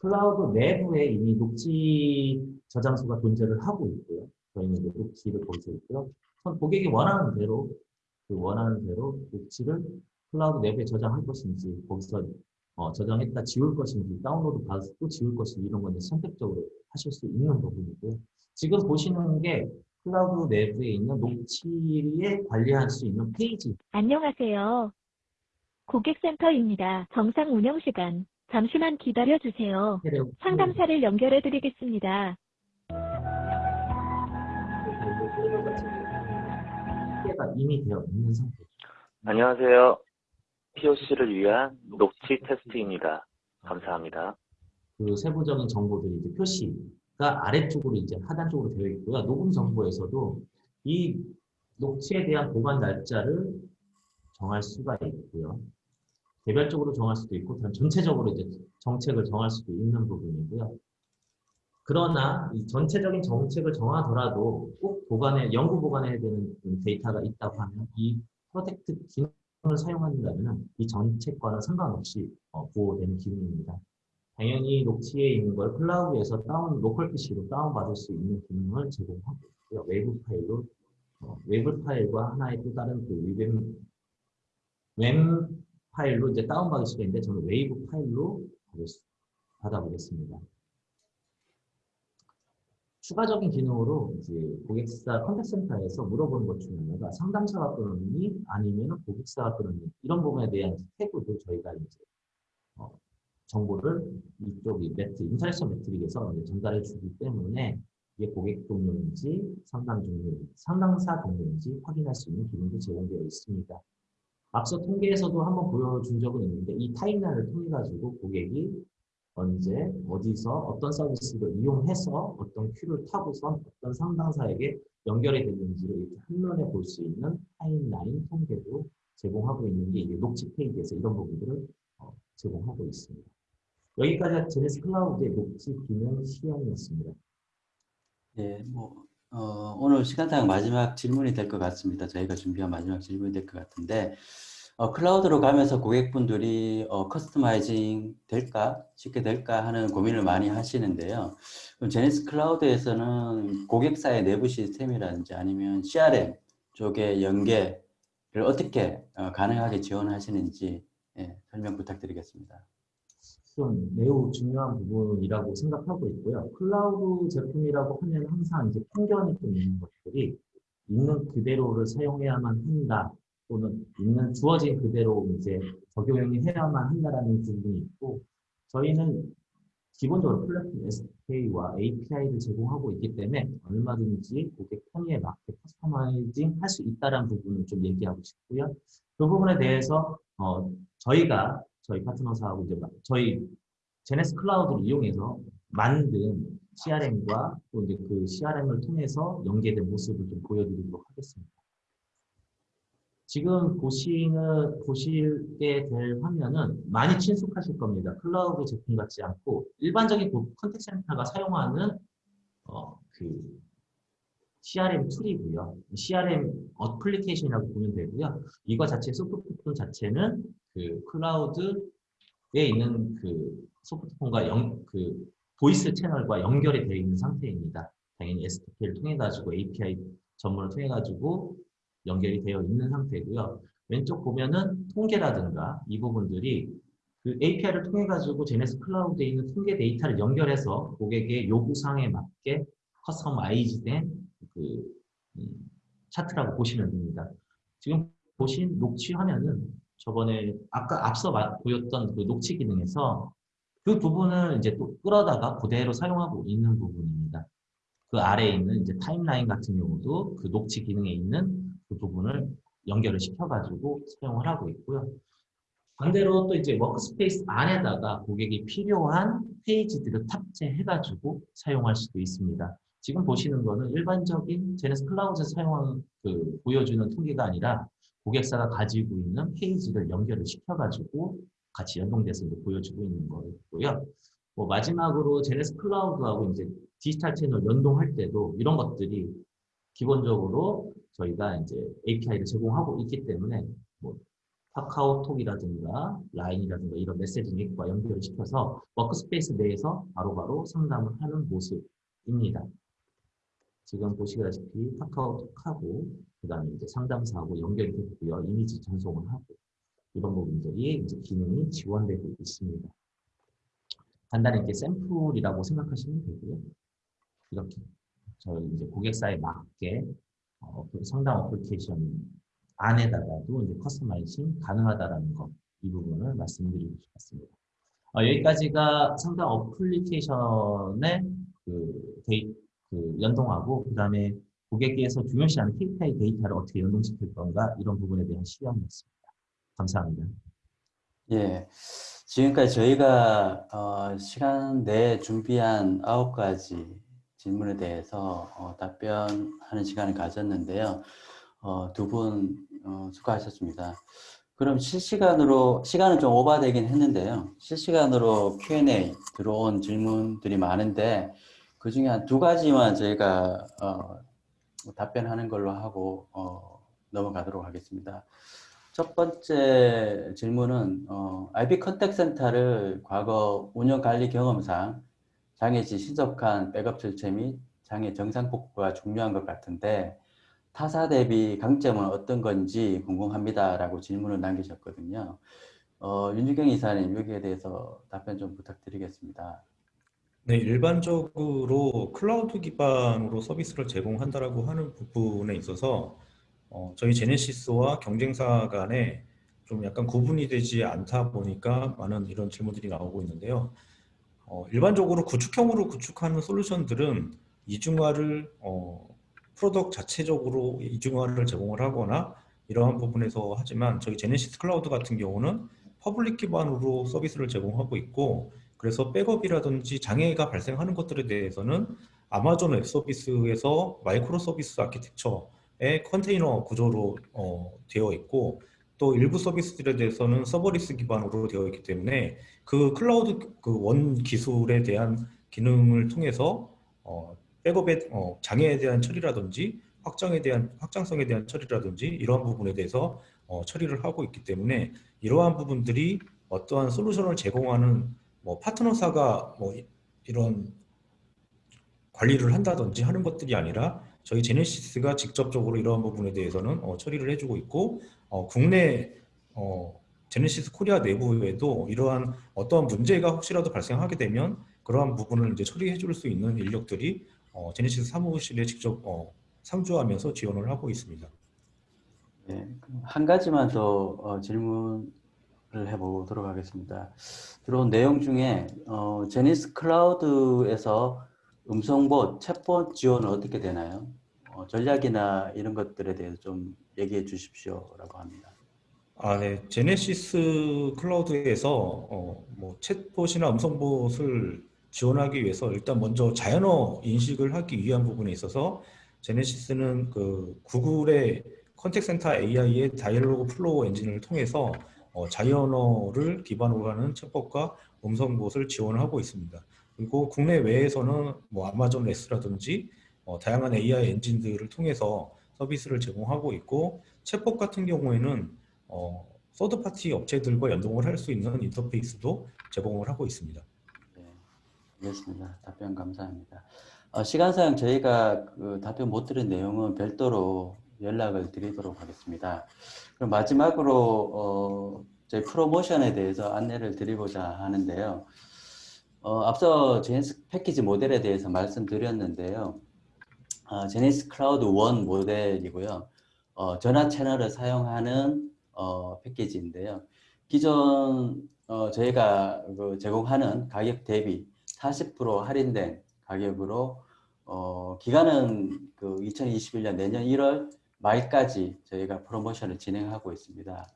클라우드 내부에 이미 녹취 저장소가 존재를 하고 있고요. 저희는 이제 녹취를 거기서 있고요. 선- 고객이 원하는 대로 그 원하는 대로 녹취를 클라우드 내부에 저장할 것인지 거기서 어, 저장했다 지울 것인지 다운로드 받아서 또 지울 것인지 이런 건 선택적으로 하실 수 있는 부분이고요. 지금 보시는 게 클라우드 내부에 있는 녹취에 관리할 수 있는 페이지 안녕하세요. 고객센터입니다. 정상 운영 시간. 잠시만 기다려 주세요. 상담사를 연결해 드리겠습니다. 가 이미 되어 있는 상태. 안녕하세요. POC를 위한 녹취 테스트입니다. 감사합니다. 그 세부적인 정보들이 이제 표시가 아래쪽으로 이제 하단 쪽으로 되어 있고요. 녹음 정보에서도 이 녹취에 대한 보관 날짜를 정할 수가 있고요. 개별적으로 정할 수도 있고 전- 전체적으로 이제 정책을 정할 수도 있는 부분이고요. 그러나 이 전체적인 정책을 정하더라도 꼭 보관해 연구 보관해야 되는 데이터가 있다고 하면 이 protect 기능 을 사용한다면 이 정책과는 상관없이 어, 보호되는 기능입니다. 당연히 녹취에 있는 걸 클라우드에서 다운 local PC로 다운 받을 수 있는 기능을 제공하고 있고요. 외부 파일로 어, 외부 파일과 하나의 또 다른 그 wav, wav 파일로 이제 다운받을 수가 있는데 저는 wav 파일로 받을 수- 받아보겠습니다. 추가적인 기능으로 이제 고객사 contact center에서 물어보는 것 중에 하나가 상담사가 끊었니 아니면 고객사가 끊었니 이런 부분에 대한 태그도 저희가 이제 어, 정보를 이쪽 이 매트 interaction metric에서 전달해 주기 때문에 이게 고객 종료인지 상담 종료, 상담사 종료인지 확인할 수 있는 기능도 제공되어 있습니다. 앞서 통계에서도 한번 보여준 적은 있는데 이 timeline을 통해 가지고 고객이 언제 어디서 어떤 서비스를 이용해서 어떤 queue를 타고선 어떤 상담사에게 연결이 됐는지를 이렇게 한눈에 볼 수 있는 timeline 통계도 제공하고 있는 게 이게 녹취 페이지에서 이런 부분들을 어, 제공하고 있습니다. 여기까지가 제네시스 클라우드의 녹취 기능 시연이었습니다. 예, 뭐, 어, 오늘 시간당 마지막 질문이 될 것 같습니다. 저희가 준비한 마지막 질문이 될 것 같은데, 어, 클라우드로 가면서 고객분들이 어, customizing 될까? 쉽게 될까? 하는 고민을 많이 하시는데요. 제네시스 클라우드에서는 고객사의 내부 시스템이라든지 아니면 CRM 쪽의 연계를 어떻게 어, 가능하게 지원하시는지 예, 설명 부탁드리겠습니다. 좀 매우 중요한 부분이라고 생각하고 있고요. 클라우드 제품이라고 하면 항상 이제 편견이 좀 있는 것들이 있는 그대로를 사용해야만 한다 또는 있는 주어진 그대로 이제 적용이 해야만 한다라는 부분이 있고 저희는 기본적으로 플랫폼 SDK와 API를 제공하고 있기 때문에 얼마든지 고객 편의에 맞게 커스터마이징 할 수 있다는 부분을 좀 얘기하고 싶고요. 그 부분에 대해서 어, 저희가 저희 파트너사하고 이제 막- 저희 제네스 클라우드를 이용해서 만든 CRM과 또 이제 그 CRM을 통해서 연계된 모습을 좀 보여드리도록 하겠습니다. 지금 보시는 보시게 될 화면은 많이 친숙하실 겁니다. 클라우드 제품 같지 않고 일반적인 그 contact center가 사용하는 어, 그 CRM tool이고요. CRM 어플리케이션이라고 보면 되고요. 이거 자체 softphone 자체는 그 클라우드에 있는 그 softphone과 연, 그 voice 채널과 연결이 되어 있는 상태입니다. 당연히 SDK를 통해 가지고 API 전문을 통해 가지고 연결이 되어 있는 상태고요. 왼쪽 보면은 통계라든가 이 부분들이 그 API를 통해 가지고 제네스 클라우드에 있는 통계 데이터를 연결해서 고객의 요구사항에 맞게 커스터마이즈된 그 음, 차트라고 보시면 됩니다. 지금 보신 녹취 화면은 저번에 아까 앞서 마- 보였던 그 녹취 기능에서 그 부분을 이제 또 끌어다가 그대로 사용하고 있는 부분입니다. 그 아래에 있는 이제 timeline 같은 경우도 그 녹취 기능에 있는 그 부분을 연결을 시켜가지고 사용을 하고 있고요. 반대로 또 이제 workspace 안에다가 고객이 필요한 페이지들을 탑재해가지고 사용할 수도 있습니다. 지금 보시는 거는 일반적인 제네시스 클라우드에서 사용하는 그 보여주는 통계가 아니라 고객사가 가지고 있는 페이지를 연결을 시켜가지고 같이 연동돼서 보여주고 있는 거고요. 뭐 마지막으로 제네시스 클라우드하고 이제 디지털 채널 연동할 때도 이런 것들이 기본적으로 저희가 이제 API를 제공하고 있기 때문에 뭐 카카오톡이라든가 라인이라든가 이런 메시지 링크와 연결을 시켜서 workspace 내에서 바로바로 상담을 하는 모습입니다. 지금 보시다시피 카카오톡하고 그 다음에 이제 상담사하고 연결이 됐고요. 이미지 전송을 하고 이런 부분들이 이제 기능이 지원되고 있습니다. 간단히 이렇게 샘플이라고 생각하시면 되고요. 이렇게 저희 이제 고객사에 맞게 어, 그 상담 어플리케이션 안에다가도 이제 customizing 가능하다라는 것, 이 부분을 말씀드리고 싶습니다. 어, 여기까지가 상담 application의 그, 데이, 그 연동하고 그 다음에 고객께서 중요시하는 KPI 데이터를 어떻게 연동시킬 건가 이런 부분에 대한 시연이었습니다. 감사합니다. 예, 지금까지 저희가 어, 시간 내에 준비한 아홉 가지 질문에 대해서 어, 답변하는 시간을 가졌는데요. 어, 두분 어, 수고하셨습니다. 그럼 실시간으로 시간은 좀 오버되긴 했는데요. 실시간으로 Q&A 들어온 질문들이 많은데 그 중에 한 두 가지만 저희가 어, 답변하는 걸로 하고 어, 넘어가도록 하겠습니다. 첫 번째 질문은 어, IP 컨택 센터를 과거 운영 관리 경험상 장애 시 신속한 백업 절차 및 장애 정상 복구가 중요한 것 같은데 타사 대비 강점은 어떤 건지 궁금합니다 라고 질문을 남기셨거든요. 어, 윤주경 이사님 여기에 대해서 답변 좀 부탁드리겠습니다. 네, 일반적으로 클라우드 기반으로 서비스를 제공한다라고 하는 부분에 있어서 어, 저희 제네시스와 경쟁사 간에 좀 약간 구분이 되지 않다 보니까 많은 이런 질문들이 나오고 있는데요. 어, 일반적으로 구축형으로 구축하는 솔루션들은 이중화를 어, product 자체적으로 이중화를 제공을 하거나 이러한 부분에서 하지만 저희 제네시스 클라우드 같은 경우는 public 기반으로 서비스를 제공하고 있고 그래서 백업이라든지 장애가 발생하는 것들에 대해서는 Amazon Web Service에서 microservice architecture의 컨테이너 구조로 어, 되어 있고 또 일부 서비스들에 대해서는 serverless 기반으로 되어 있기 때문에 그 클라우드 그 원 기술에 대한 기능을 통해서 어, 백업의 어, 장애에 대한 처리라든지 확장에 대한 확장성에 대한 처리라든지 이러한 부분에 대해서 어, 처리를 하고 있기 때문에 이러한 부분들이 어떠한 솔루션을 제공하는 뭐 파트너사가 뭐 이- 이런 관리를 한다든지 하는 것들이 아니라 저희 제네시스가 직접적으로 이러한 부분에 대해서는 어, 처리를 해주고 있고 어, 국내 어, 제네시스 코리아 내부에도 이러한 어떠한 문제가 혹시라도 발생하게 되면 그러한 부분을 이제 처리해 줄 수 있는 인력들이 어, 제네시스 사무실에 직접 어, 상주하면서 지원을 하고 있습니다. 네, 한 가지만 더 어, 질문을 해보도록 하겠습니다. 들어온 내용 중에 어, 제니스 클라우드에서 음성봇, 챗봇 지원은 어떻게 되나요? 어, 전략이나 이런 것들에 대해서 좀 얘기해 주십시오라고 합니다. 아, 네. 제네시스 클라우드에서 어, 뭐 챗봇이나 음성봇을 지원하기 위해서 일단 먼저 자연어 인식을 하기 위한 부분에 있어서 Genesys는 그 구글의 Contact Center AI의 Dialogflow 엔진을 통해서 어, 자연어를 기반으로 하는 챗봇과 음성봇을 지원하고 있습니다. 그리고 국내 외에서는 뭐 Amazon Lex라든지 어, 다양한 AI 엔진들을 통해서 서비스를 제공하고 있고 챗봇 같은 경우에는 어, third party 업체들과 연동을 할 수 있는 인터페이스도 제공을 하고 있습니다. 네, 알겠습니다. 답변 감사합니다. 어, 시간상 저희가 그 답변 못 드린 내용은 별도로 연락을 드리도록 하겠습니다. 그럼 마지막으로 어, 저희 프로모션에 대해서 안내를 드리고자 하는데요. 어, 앞서 제네시스 패키지 모델에 대해서 말씀드렸는데요. 어, 제네시스 클라우드 1 모델이고요. 어, 전화 채널을 사용하는 어, 패키지인데요. 기존 어, 저희가 그 제공하는 가격 대비 40% 할인된 가격으로 어, 기간은 그 2021년 내년 1월 말까지 저희가 프로모션을 진행하고 있습니다.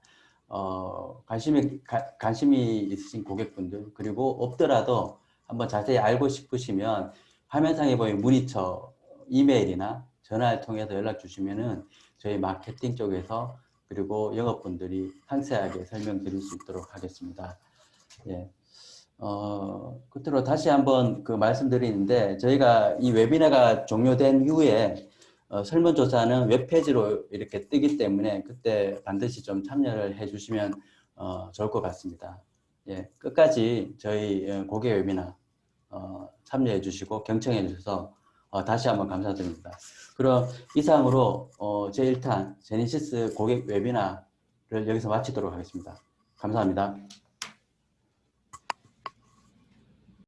어, 관심이 가- 관심이 있으신 고객분들 그리고 없더라도 한번 자세히 알고 싶으시면 화면상에 보이는 문의처 이메일이나 전화를 통해서 연락 주시면은 저희 마케팅 쪽에서 그리고 영업분들이 상세하게 설명드릴 수 있도록 하겠습니다. 예. 어, 끝으로 다시 한번 그 말씀드리는데 저희가 이 웨비나가 종료된 이후에 어, 설문조사는 웹페이지로 이렇게 뜨기 때문에 그때 반드시 좀 참여를 해주시면 어, 좋을 것 같습니다. 예, 끝까지 저희 어, 고객 웨비나 어, 참여해 주시고 경청해 주셔서 어, 다시 한번 감사드립니다. 그럼 이상으로 어, 제1탄 제니시스 고객 웨비나를 여기서 마치도록 하겠습니다. 감사합니다.